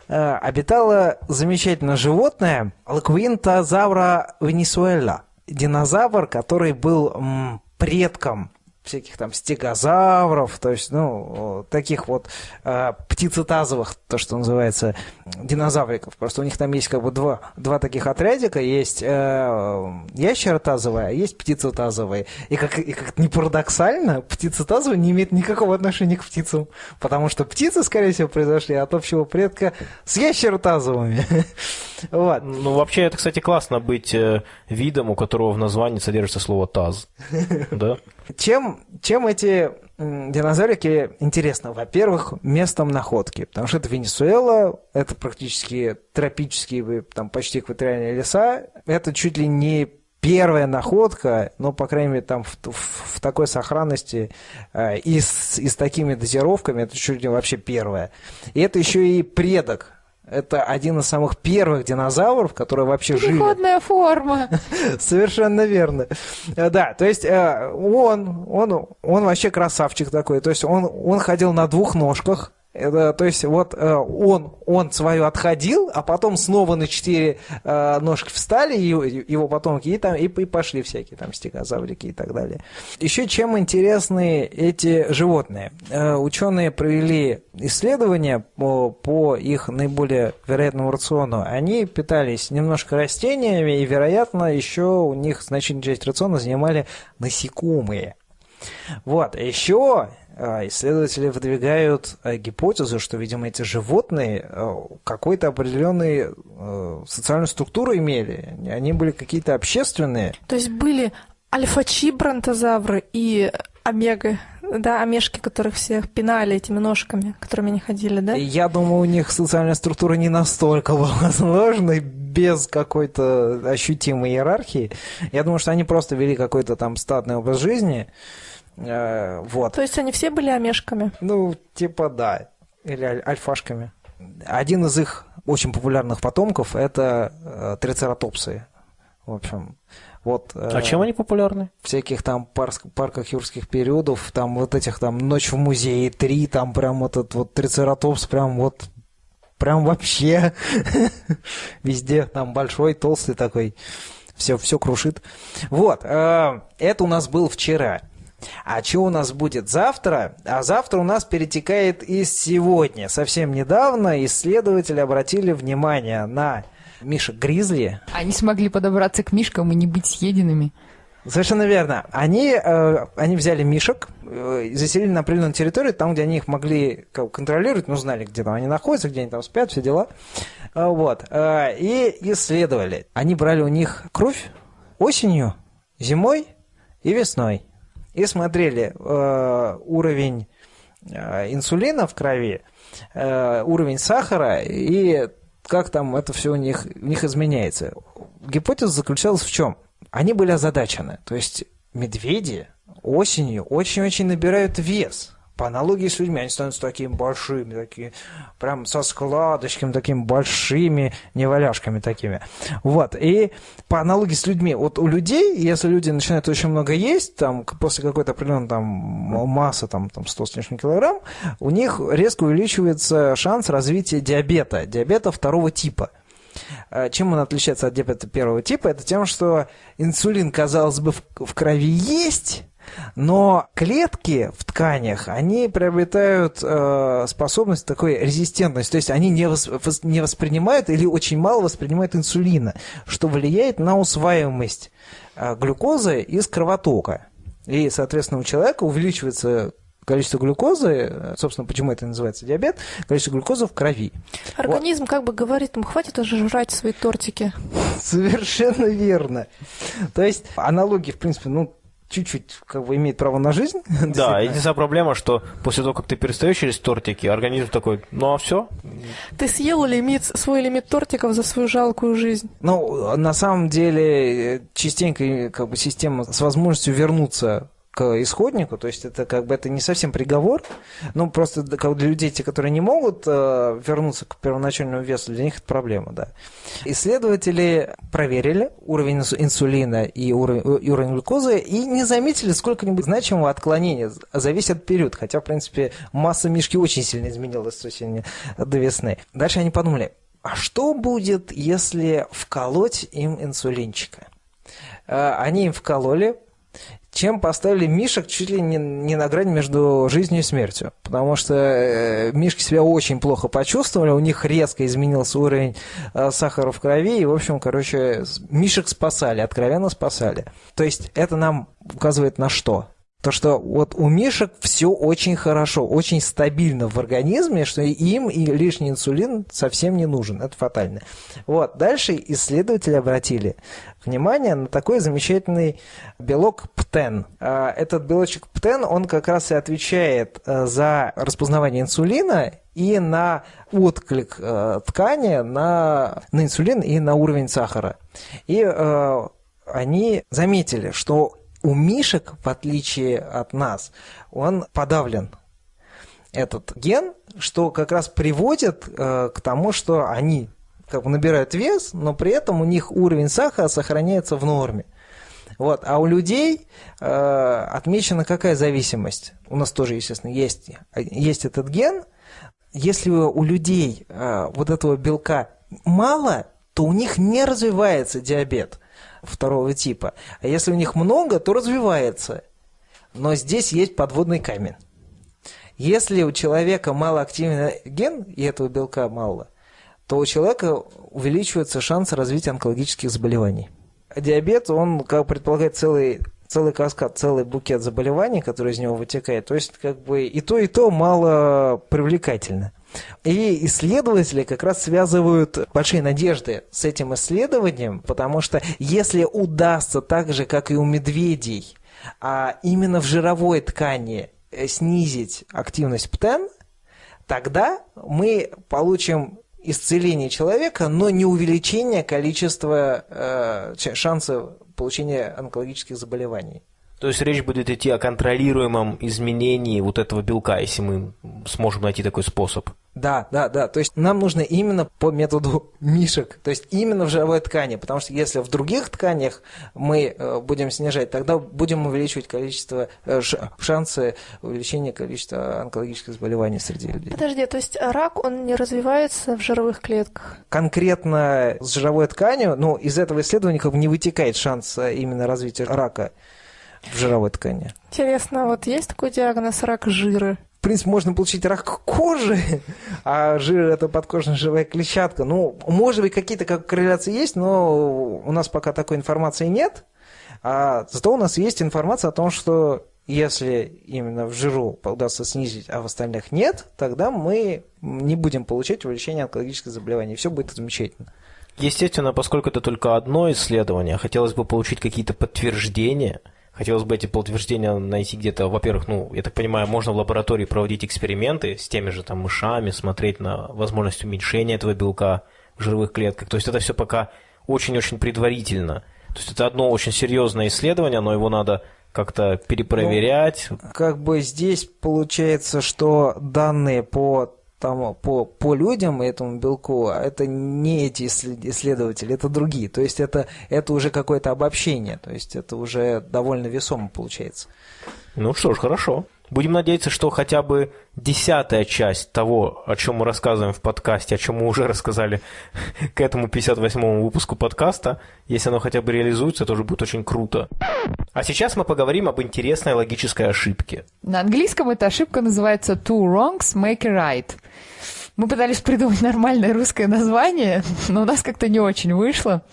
э, обитало замечательное животное Лаквинтозавра венесуэла. Динозавр, который был м, предком всяких там стегозавров, то есть, ну, таких вот э, птицетазовых, то, что называется, динозавриков. Просто у них там есть как бы два, два таких отрядика, есть э, ящеротазовые, а есть птицетазовые. И как, и как не парадоксально, птицетазовые не имеют никакого отношения к птицам, потому что птицы, скорее всего, произошли от общего предка с ящеротазовыми. Вот. Ну, вообще, это, кстати, классно быть э, видом, у которого в названии содержится слово «таз». Да? Чем, чем эти динозаврики интересны? Во-первых, местом находки, потому что это Венесуэла, это практически тропические, там почти экваториальные леса, это чуть ли не первая находка, но, по крайней мере, там в, в, в такой сохранности э, и, с, и с такими дозировками, это чуть ли вообще первая. И это еще и предок это один из самых первых динозавров, которые вообще жили. Переходная форма. Совершенно верно. Э, да, то есть э, он, он, он вообще красавчик такой. То есть он, он ходил на двух ножках, то есть вот э, он, он свою отходил, а потом снова на четыре э, ножки встали, и, его потомки, и, там, и, и пошли всякие там стегозаврики и так далее. Еще чем интересны эти животные? Э, ученые провели исследования по, по их наиболее вероятному рациону. Они питались немножко растениями, и, вероятно, еще у них значительную часть рациона занимали насекомые. Вот, еще исследователи выдвигают э, гипотезу, что, видимо, эти животные э, какой-то определенной э, социальную структуру имели. Они были какие-то общественные. То есть были альфачи бронтозавры и омега, да, омешки, которых всех пинали этими ножками, которыми они ходили, да? Я думаю, у них социальная структура не настолько была сложной, без какой-то ощутимой иерархии. Я думаю, что они просто вели какой-то там статный образ жизни, вот. То есть они все были омешками? Ну, типа да. Или аль- альфашками. Один из их очень популярных потомков – это э, трицератопсы. В общем, вот, э, а чем они популярны? Всяких там парк, парках юрских периодов, там вот этих там «Ночь в музее 3», там прям вот этот вот трицератопс прям вот прям вообще везде там большой, толстый такой, все, все крушит. Вот, э, это у нас был вчера. А что у нас будет завтра? А завтра у нас перетекает из сегодня. Совсем недавно исследователи обратили внимание на мишек гризли. Они смогли подобраться к мишкам и не быть съеденными. Совершенно верно. Они, э, они взяли мишек, э, заселили на определенную территорию, там, где они их могли контролировать, ну, знали, где там они находятся, где они там спят, все дела. Э, вот. Э, и исследовали. Они брали у них кровь осенью, зимой и весной и смотрели э, уровень э, инсулина в крови, э, уровень сахара и как там это все у них, у них изменяется. Гипотеза заключалась в чем? Они были озадачены. То есть медведи осенью очень-очень набирают вес – по аналогии с людьми, они становятся такими большими, такие, прям со складочками, такими большими неваляшками такими. Вот, и по аналогии с людьми, вот у людей, если люди начинают очень много есть, там, после какой-то определенной там массы, там, там 100 с лишним килограмм, у них резко увеличивается шанс развития диабета, диабета второго типа. Э, чем он отличается от диабета первого типа? Это тем, что инсулин, казалось бы, в крови есть, но клетки в тканях, они приобретают э, способность такой резистентность, то есть они не, вос, не воспринимают или очень мало воспринимают инсулина, что влияет на усваиваемость э, глюкозы из кровотока. И, соответственно, у человека увеличивается количество глюкозы, э, собственно, почему это называется диабет, количество глюкозы в крови. Организм вот. как бы говорит, ему хватит уже жрать свои тортики. Совершенно верно. То есть аналогии, в принципе, ну, чуть-чуть как бы имеет право на жизнь. Да, единственная проблема, что после того, как ты перестаешь через тортики, организм такой, ну а все. Ты съел лимит, свой лимит тортиков за свою жалкую жизнь. Ну, на самом деле, частенько как бы система с возможностью вернуться к исходнику, то есть это как бы это не совсем приговор, но просто как для людей, те, которые не могут э, вернуться к первоначальному весу, для них это проблема, да. Исследователи проверили уровень инсулина и уровень, и уровень глюкозы и не заметили сколько-нибудь значимого отклонения за весь этот период, хотя, в принципе, масса мишки очень сильно изменилась с осени до весны. Дальше они подумали, а что будет, если вколоть им инсулинчика? Э, они им вкололи, чем поставили мишек чуть ли не, не на грани между жизнью и смертью. Потому что э, мишки себя очень плохо почувствовали, у них резко изменился уровень э, сахара в крови, и, в общем, короче, мишек спасали, откровенно спасали. То есть это нам указывает на что? То, что вот у мишек все очень хорошо, очень стабильно в организме, что им и лишний инсулин совсем не нужен. Это фатально. Вот. Дальше исследователи обратили внимание на такой замечательный белок ПТЕН. А, этот белочек ПТЕН, он как раз и отвечает э, за распознавание инсулина и на отклик э, ткани на, на инсулин и на уровень сахара. И э, они заметили, что у мишек, в отличие от нас, он подавлен этот ген, что как раз приводит э, к тому, что они как бы набирают вес, но при этом у них уровень сахара сохраняется в норме. Вот. А у людей э, отмечена какая зависимость? У нас тоже, естественно, есть, есть этот ген. Если у людей э, вот этого белка мало, то у них не развивается диабет второго типа. А если у них много, то развивается. Но здесь есть подводный камень. Если у человека малоактивный ген, и этого белка мало, то у человека увеличивается шанс развития онкологических заболеваний. Диабет, он, как предполагает, целый целый каскад, целый букет заболеваний, который из него вытекает. То есть, как бы и то, и то мало привлекательно. И исследователи как раз связывают большие надежды с этим исследованием, потому что если удастся так же, как и у медведей, а именно в жировой ткани э, снизить активность ПТЕН, тогда мы получим исцеление человека, но не увеличение количества э, шансов получения онкологических заболеваний. То есть речь будет идти о контролируемом изменении вот этого белка, если мы сможем найти такой способ. Да, да, да. То есть нам нужно именно по методу мишек, то есть именно в жировой ткани, потому что если в других тканях мы э, будем снижать, тогда будем увеличивать количество, э, шансы увеличения количества онкологических заболеваний среди людей. Подожди, то есть рак, он не развивается в жировых клетках? Конкретно с жировой тканью, ну, из этого исследования как бы не вытекает шанс э, именно развития рака в жировой ткани. Интересно, вот есть такой диагноз рак жира? В принципе, можно получить рак кожи, а жир – это подкожная живая клетчатка. Ну, может быть, какие-то как корреляции есть, но у нас пока такой информации нет. А зато у нас есть информация о том, что если именно в жиру удастся снизить, а в остальных нет, тогда мы не будем получать увеличение онкологических заболеваний. Все будет замечательно. Естественно, поскольку это только одно исследование, хотелось бы получить какие-то подтверждения – Хотелось бы эти подтверждения найти где-то, во-первых, ну, я так понимаю, можно в лаборатории проводить эксперименты с теми же там мышами, смотреть на возможность уменьшения этого белка в жировых клетках. То есть это все пока очень-очень предварительно. То есть это одно очень серьезное исследование, но его надо как-то перепроверять. Ну, как бы здесь получается, что данные по там, по, по людям этому белку, а это не эти исследователи, это другие. То есть это, это уже какое-то обобщение, то есть это уже довольно весомо получается. Ну что ж, хорошо. Будем надеяться, что хотя бы десятая часть того, о чем мы рассказываем в подкасте, о чем мы уже рассказали к этому 58-му выпуску подкаста, если оно хотя бы реализуется, то уже будет очень круто. А сейчас мы поговорим об интересной логической ошибке. На английском эта ошибка называется two wrongs make a right. Мы пытались придумать нормальное русское название, но у нас как-то не очень вышло.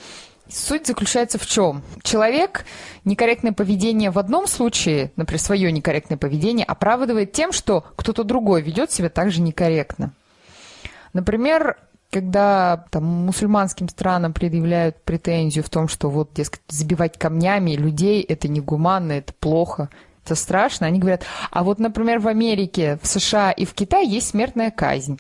Суть заключается в чем? Человек некорректное поведение в одном случае, например, свое некорректное поведение, оправдывает тем, что кто-то другой ведет себя также некорректно. Например, когда там, мусульманским странам предъявляют претензию в том, что вот, дескать, забивать камнями людей – это негуманно, это плохо, это страшно, они говорят, а вот, например, в Америке, в США и в Китае есть смертная казнь.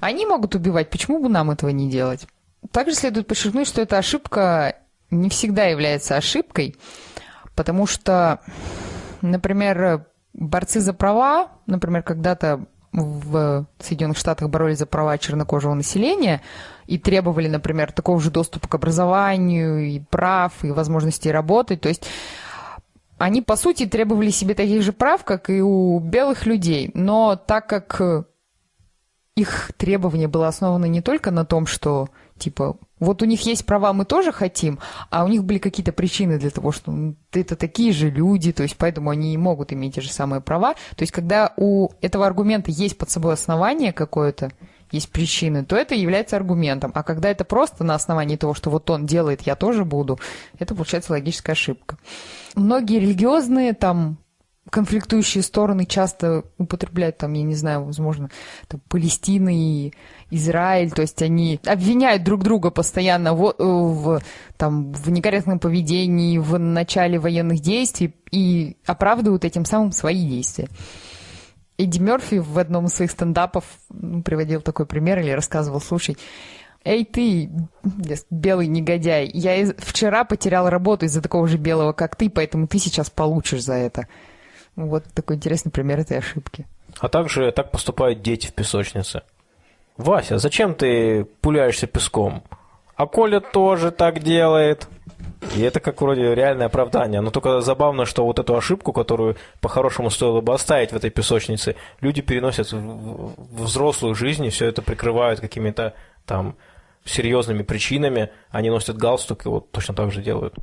Они могут убивать, почему бы нам этого не делать? Также следует подчеркнуть, что эта ошибка не всегда является ошибкой, потому что, например, борцы за права, например, когда-то в Соединенных Штатах боролись за права чернокожего населения и требовали, например, такого же доступа к образованию и прав, и возможности работать. То есть они, по сути, требовали себе таких же прав, как и у белых людей. Но так как их требование было основано не только на том, что Типа, вот у них есть права, мы тоже хотим, а у них были какие-то причины для того, что ну, это такие же люди, то есть поэтому они и могут иметь те же самые права. То есть когда у этого аргумента есть под собой основание какое-то, есть причины, то это является аргументом. А когда это просто на основании того, что вот он делает, я тоже буду, это получается логическая ошибка. Многие религиозные там конфликтующие стороны часто употребляют там, я не знаю, возможно, там, Палестина и Израиль, то есть они обвиняют друг друга постоянно в, в, там, в некорректном поведении, в начале военных действий и оправдывают этим самым свои действия. Эдди Мерфи в одном из своих стендапов ну, приводил такой пример или рассказывал, слушай, Эй ты, белый негодяй, я вчера потерял работу из-за такого же белого, как ты, поэтому ты сейчас получишь за это. Вот такой интересный пример этой ошибки. А также так поступают дети в песочнице. Вася, зачем ты пуляешься песком? А Коля тоже так делает. И это как вроде реальное оправдание. Но только забавно, что вот эту ошибку, которую по-хорошему стоило бы оставить в этой песочнице, люди переносят в взрослую жизнь и все это прикрывают какими-то там серьезными причинами. Они носят галстук и вот точно так же делают.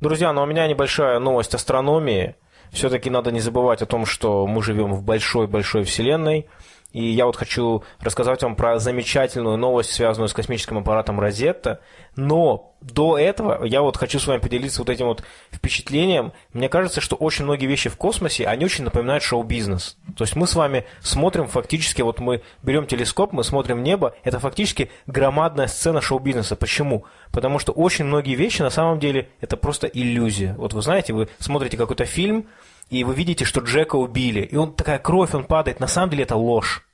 Друзья, ну у меня небольшая новость астрономии. Все-таки надо не забывать о том, что мы живем в большой-большой вселенной – и я вот хочу рассказать вам про замечательную новость, связанную с космическим аппаратом Розетта. Но до этого я вот хочу с вами поделиться вот этим вот впечатлением. Мне кажется, что очень многие вещи в космосе, они очень напоминают шоу-бизнес. То есть мы с вами смотрим фактически, вот мы берем телескоп, мы смотрим небо, это фактически громадная сцена шоу-бизнеса. Почему? Потому что очень многие вещи на самом деле это просто иллюзия. Вот вы знаете, вы смотрите какой-то фильм, и вы видите, что Джека убили, и он такая кровь, он падает. На самом деле это ложь.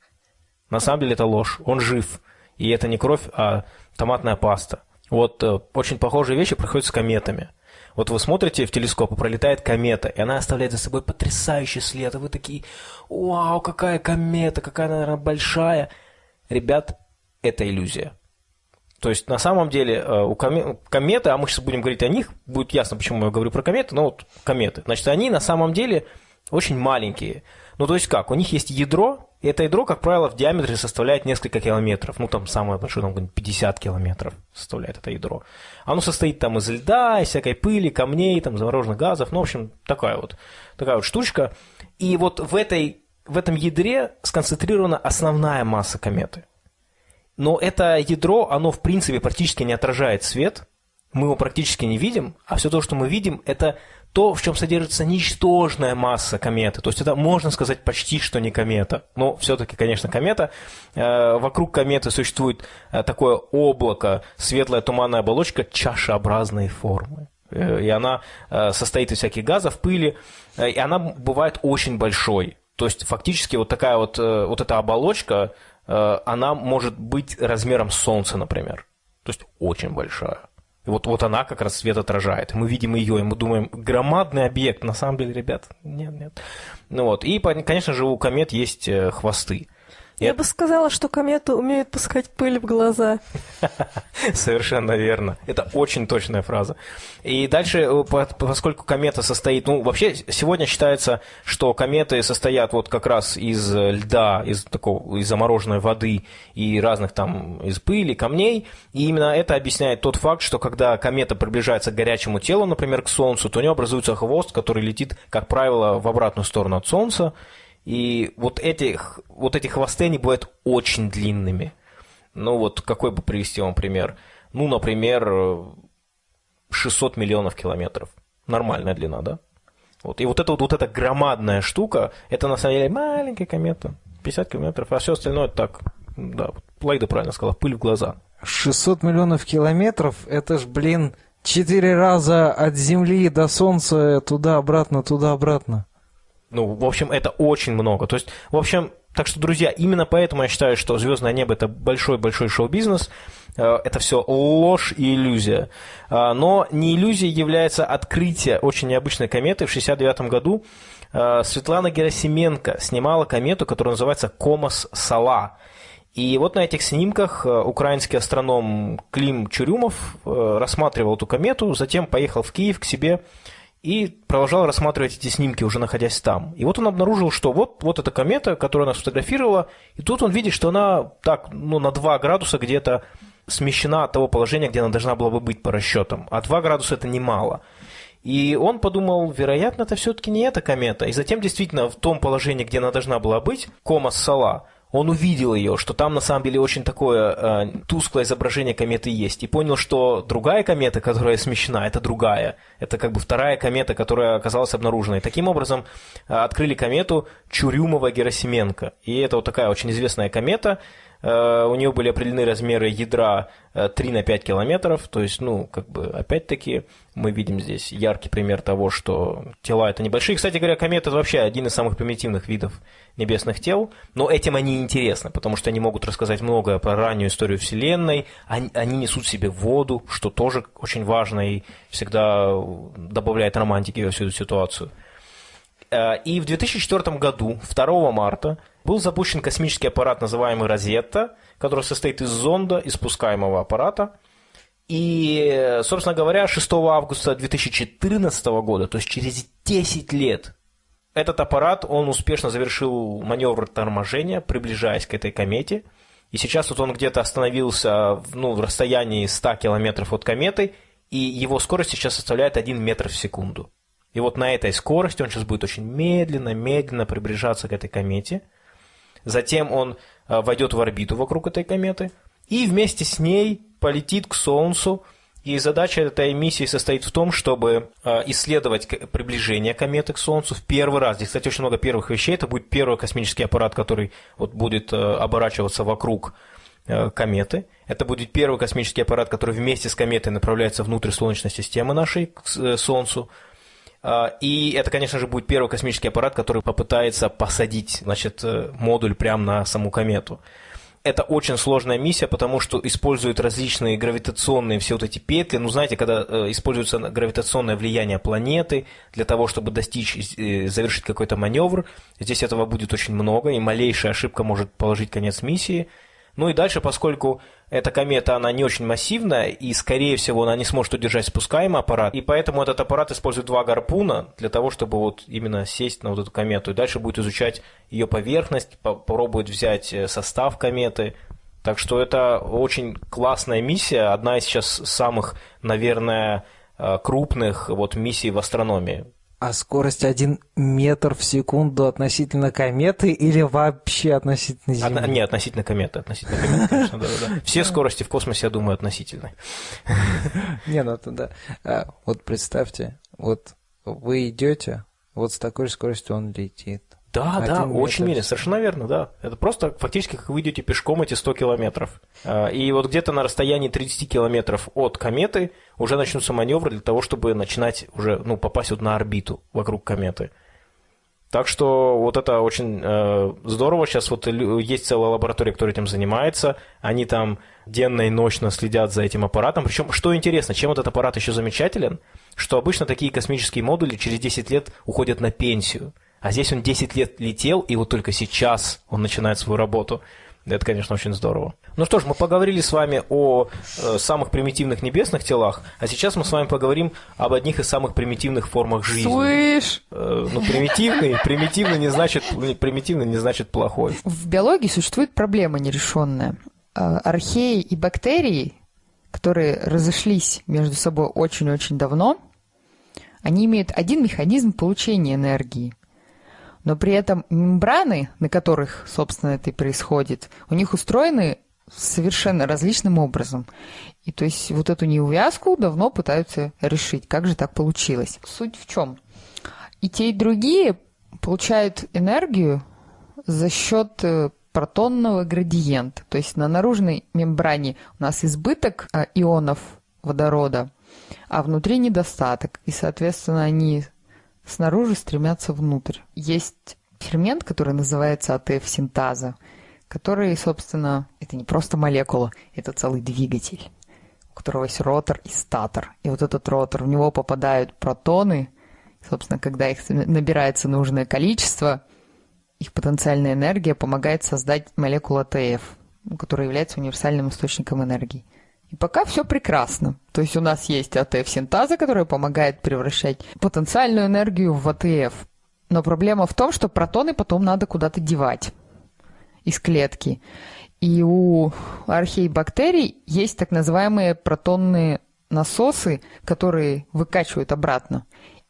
На самом деле это ложь. Он жив. И это не кровь, а томатная паста. Вот э, очень похожие вещи происходят с кометами. Вот вы смотрите в телескоп, и пролетает комета, и она оставляет за собой потрясающий след, и вы такие, вау, какая комета, какая она, наверное, большая. Ребят, это иллюзия. То есть, на самом деле, э, у кометы, а мы сейчас будем говорить о них, будет ясно, почему я говорю про кометы, но вот кометы. Значит, они на самом деле очень маленькие. Ну, то есть как? У них есть ядро, и это ядро, как правило, в диаметре составляет несколько километров. Ну, там самое большое, там 50 километров составляет это ядро. Оно состоит там из льда, из всякой пыли, камней, там, замороженных газов. Ну, в общем, такая вот, такая вот штучка. И вот в, этой, в этом ядре сконцентрирована основная масса кометы. Но это ядро, оно в принципе практически не отражает свет, мы его практически не видим, а все то, что мы видим, это то, в чем содержится ничтожная масса кометы. То есть это, можно сказать, почти что не комета. Но все-таки, конечно, комета. Э, вокруг кометы существует э, такое облако, светлая туманная оболочка чашеобразной формы. Э, и она состоит из всяких газов, пыли, и она бывает очень большой. То есть фактически вот такая вот, вот эта оболочка, она может быть размером Солнца, например. То есть очень большая. И вот, вот она как раз свет отражает. Мы видим ее, и мы думаем, громадный объект. На самом деле, ребят, нет, нет. Ну вот. И, конечно же, у комет есть э, хвосты. Я бы сказала, что кометы умеют пускать пыль в глаза. Совершенно верно. Это очень точная фраза. И дальше, э, поскольку комета состоит... Ну, вообще, сегодня считается, что кометы состоят вот как раз из льда, из такого, из замороженной воды и разных там, из пыли, камней. И именно это объясняет тот факт, что когда комета приближается к горячему телу, например, к Солнцу, то у нее образуется хвост, который летит, как правило, в обратную сторону от Солнца. И вот эти, вот эти хвосты, они бывают очень длинными. Ну вот какой бы привести вам пример? Ну, например, 600 миллионов километров. Нормальная длина, да? Вот. И вот эта вот, вот эта громадная штука, это на самом деле маленькая комета, 50 километров, а все остальное так, да, Лайда правильно сказала, пыль в глаза. 600 миллионов километров, это ж, блин, четыре раза от Земли до Солнца туда-обратно, туда-обратно. Ну, в общем, это очень много. То есть, в общем, так что, друзья, именно поэтому я считаю, что звездное небо это большой-большой шоу-бизнес. Э, это все ложь и иллюзия. Э, но не иллюзией является открытие очень необычной кометы. В 1969 году э, Светлана Герасименко снимала комету, которая называется Комос-Сала. И вот на этих снимках украинский астроном Клим Чурюмов рассматривал эту комету, затем поехал в Киев к себе и продолжал рассматривать эти снимки, уже находясь там. И вот он обнаружил, что вот, вот эта комета, которую она сфотографировала, и тут он видит, что она так, ну, на 2 градуса где-то смещена от того положения, где она должна была бы быть по расчетам. А 2 градуса это немало. И он подумал, вероятно, это все-таки не эта комета. И затем действительно в том положении, где она должна была быть, кома Сала, он увидел ее, что там на самом деле очень такое э, тусклое изображение кометы есть, и понял, что другая комета, которая смещена, это другая. Это как бы вторая комета, которая оказалась обнаружена. И таким образом э, открыли комету Чурюмова-Герасименко. И это вот такая очень известная комета, Э, у нее были определены размеры ядра 3 э, на 5 километров, то есть, ну, как бы, опять-таки, мы видим здесь яркий пример того, что тела это небольшие. Кстати говоря, кометы это вообще один из самых примитивных видов небесных тел, но этим они интересны, потому что они могут рассказать многое про раннюю историю Вселенной, они, они несут в себе воду, что тоже очень важно и всегда добавляет романтики во всю эту ситуацию. Э, и в 2004 году, 2 марта, был запущен космический аппарат, называемый «Розетта», который состоит из зонда и спускаемого аппарата. И, собственно говоря, 6 августа 2014 года, то есть через 10 лет, этот аппарат, он успешно завершил маневр торможения, приближаясь к этой комете. И сейчас вот он где-то остановился ну, в расстоянии 100 километров от кометы, и его скорость сейчас составляет 1 метр в секунду. И вот на этой скорости он сейчас будет очень медленно, медленно приближаться к этой комете – Затем он э, войдет в орбиту вокруг этой кометы и вместе с ней полетит к Солнцу. И задача этой миссии состоит в том, чтобы э, исследовать приближение кометы к Солнцу в первый раз. Здесь, кстати, очень много первых вещей. Это будет первый космический аппарат, который вот будет э, оборачиваться вокруг кометы. Это будет первый космический аппарат, который вместе с кометой направляется внутрь Солнечной системы нашей к Солнцу. И это, конечно же, будет первый космический аппарат, который попытается посадить значит, э, модуль прямо на саму комету. Это очень сложная миссия, потому что используют различные гравитационные все вот эти петли. Ну, знаете, когда э, используется гравитационное влияние планеты для того, чтобы достичь, э, завершить какой-то маневр, здесь этого будет очень много, и малейшая ошибка может положить конец миссии. Ну и дальше, поскольку эта комета, она не очень массивная, и, скорее всего, она не сможет удержать спускаемый аппарат, и поэтому этот аппарат использует два гарпуна для того, чтобы вот именно сесть на вот эту комету, и дальше будет изучать ее поверхность, попробует взять э, состав кометы, так что это очень классная миссия, одна из сейчас самых, наверное, э, крупных вот миссий в астрономии. А скорость 1 метр в секунду относительно кометы или вообще относительно Земли? Одна, не, относительно кометы. Относительно кометы, конечно, да, да. Все скорости в космосе, я думаю, относительны. Не, ну это да. А, вот представьте, вот вы идете, вот с такой же скоростью он летит. Да, да, очень медленно, совершенно верно, да. Это просто фактически как вы идете пешком эти 100 километров. А, и вот где-то на расстоянии 30 километров от кометы уже начнутся маневры для того, чтобы начинать уже, ну, попасть вот на орбиту вокруг кометы. Так что вот это очень э, здорово. Сейчас вот есть целая лаборатория, которая этим занимается. Они там денно и ночно следят за этим аппаратом. Причем, что интересно, чем этот аппарат еще замечателен, что обычно такие космические модули через 10 лет уходят на пенсию. А здесь он 10 лет летел, и вот только сейчас он начинает свою работу. Это, конечно, очень здорово. Ну что ж, мы поговорили с вами о э, самых примитивных небесных телах, а сейчас мы с вами поговорим об одних из самых примитивных формах жизни. Слышь! Э, ну, примитивный, примитивный не значит, примитивный не значит плохой. В биологии существует проблема нерешенная. Э, археи и бактерии, которые разошлись между собой очень-очень давно, они имеют один механизм получения энергии но при этом мембраны, на которых, собственно, это и происходит, у них устроены совершенно различным образом. И то есть вот эту неувязку давно пытаются решить. Как же так получилось? Суть в чем? И те, и другие получают энергию за счет э, протонного градиента. То есть на наружной мембране у нас избыток э, ионов водорода, а внутри недостаток. И, соответственно, они снаружи стремятся внутрь. Есть фермент, который называется АТФ-синтаза, который, собственно, это не просто молекула, это целый двигатель, у которого есть ротор и статор. И вот этот ротор, в него попадают протоны, собственно, когда их набирается нужное количество, их потенциальная энергия помогает создать молекулу АТФ, которая является универсальным источником энергии. И пока все прекрасно. То есть у нас есть АТФ-синтаза, которая помогает превращать потенциальную энергию в АТФ. Но проблема в том, что протоны потом надо куда-то девать. из клетки. И у археибактерий есть так называемые протонные насосы, которые выкачивают обратно.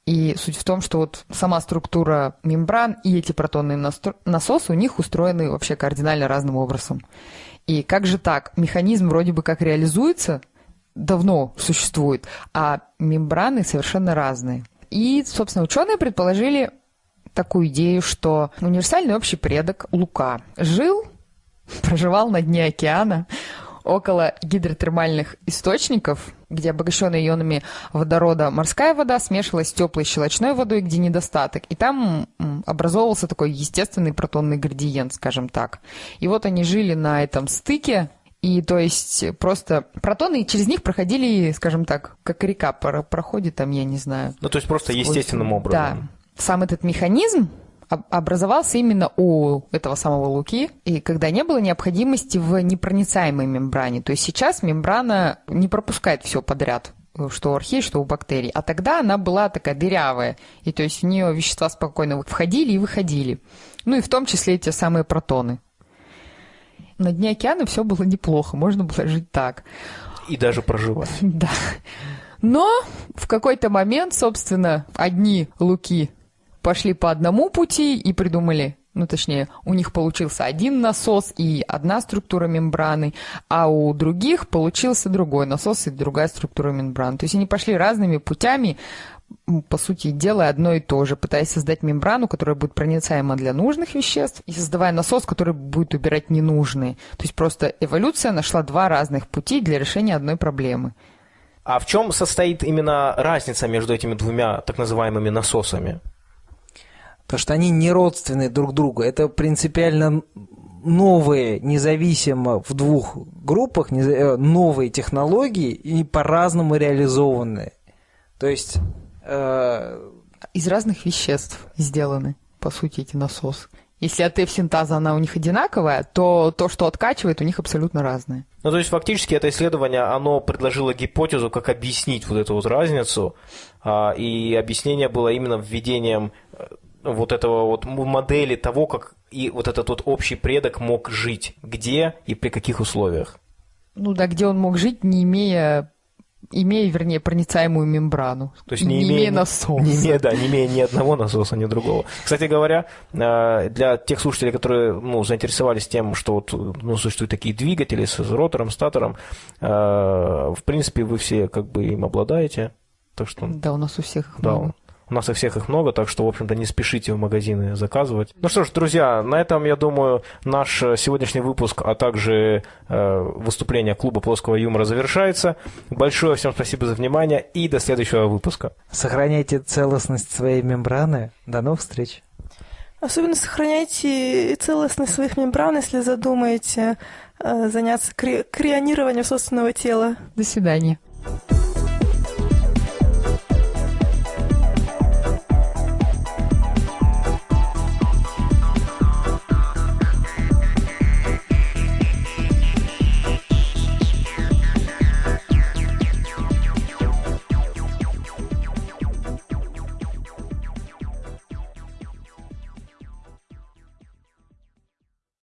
И суть в том, что вот сама структура мембран и эти протонные насосы у них устроены вообще кардинально разным образом. И как же так? Механизм вроде бы как реализуется, давно существует, а мембраны совершенно разные. И, собственно, ученые предположили такую идею, что универсальный общий предок Лука жил, проживал на дне океана, около гидротермальных источников, где обогащенная ионами водорода морская вода смешивалась с теплой щелочной водой, где недостаток. И там образовывался такой естественный протонный градиент, скажем так. И вот они жили на этом стыке, и то есть просто протоны через них проходили, скажем так, как река проходит там, я не знаю. Ну, то есть просто сквозь... естественным образом. Да. Сам этот механизм образовался именно у этого самого Луки, и когда не было необходимости в непроницаемой мембране. То есть сейчас мембрана не пропускает все подряд, что у архей, что у бактерий. А тогда она была такая дырявая, и то есть в нее вещества спокойно входили и выходили. Ну и в том числе эти самые протоны. На дне океана все было неплохо, можно было жить так. И даже проживать. Да. Но в какой-то момент, собственно, одни луки пошли по одному пути и придумали, ну точнее, у них получился один насос и одна структура мембраны, а у других получился другой насос и другая структура мембраны. То есть они пошли разными путями, по сути, делая одно и то же, пытаясь создать мембрану, которая будет проницаема для нужных веществ, и создавая насос, который будет убирать ненужные. То есть просто эволюция нашла два разных пути для решения одной проблемы. А в чем состоит именно разница между этими двумя так называемыми насосами? Потому что они не родственны друг другу. Это принципиально новые, независимо в двух группах, э, новые технологии и по-разному реализованные. То есть... Э... Из разных веществ сделаны, по сути, эти насосы. Если от F-синтаза она у них одинаковая, то то, что откачивает, у них абсолютно разное. Ну, то есть, фактически, это исследование, оно предложило гипотезу, как объяснить вот эту вот разницу, а, и объяснение было именно введением э, вот этого вот модели того, как и вот этот вот общий предок мог жить, где и при каких условиях. Ну да, где он мог жить, не имея имея, вернее, проницаемую мембрану. То есть не, не имея, имея насоса. Не имея, да, не имея ни одного насоса, ни другого. Кстати говоря, э, для тех слушателей, которые ну, заинтересовались тем, что вот, ну, существуют такие двигатели с ротором, статором, э, в принципе, вы все как бы им обладаете. Так что... Да, у нас у всех да, много. У нас и всех их много, так что, в общем-то, не спешите в магазины заказывать. Ну что ж, друзья, на этом, я думаю, наш сегодняшний выпуск, а также э, выступление клуба плоского юмора завершается. Большое всем спасибо за внимание и до следующего выпуска. Сохраняйте целостность своей мембраны. До новых встреч. Особенно сохраняйте целостность своих мембран, если задумаете э, заняться кри- крионированием собственного тела. До свидания.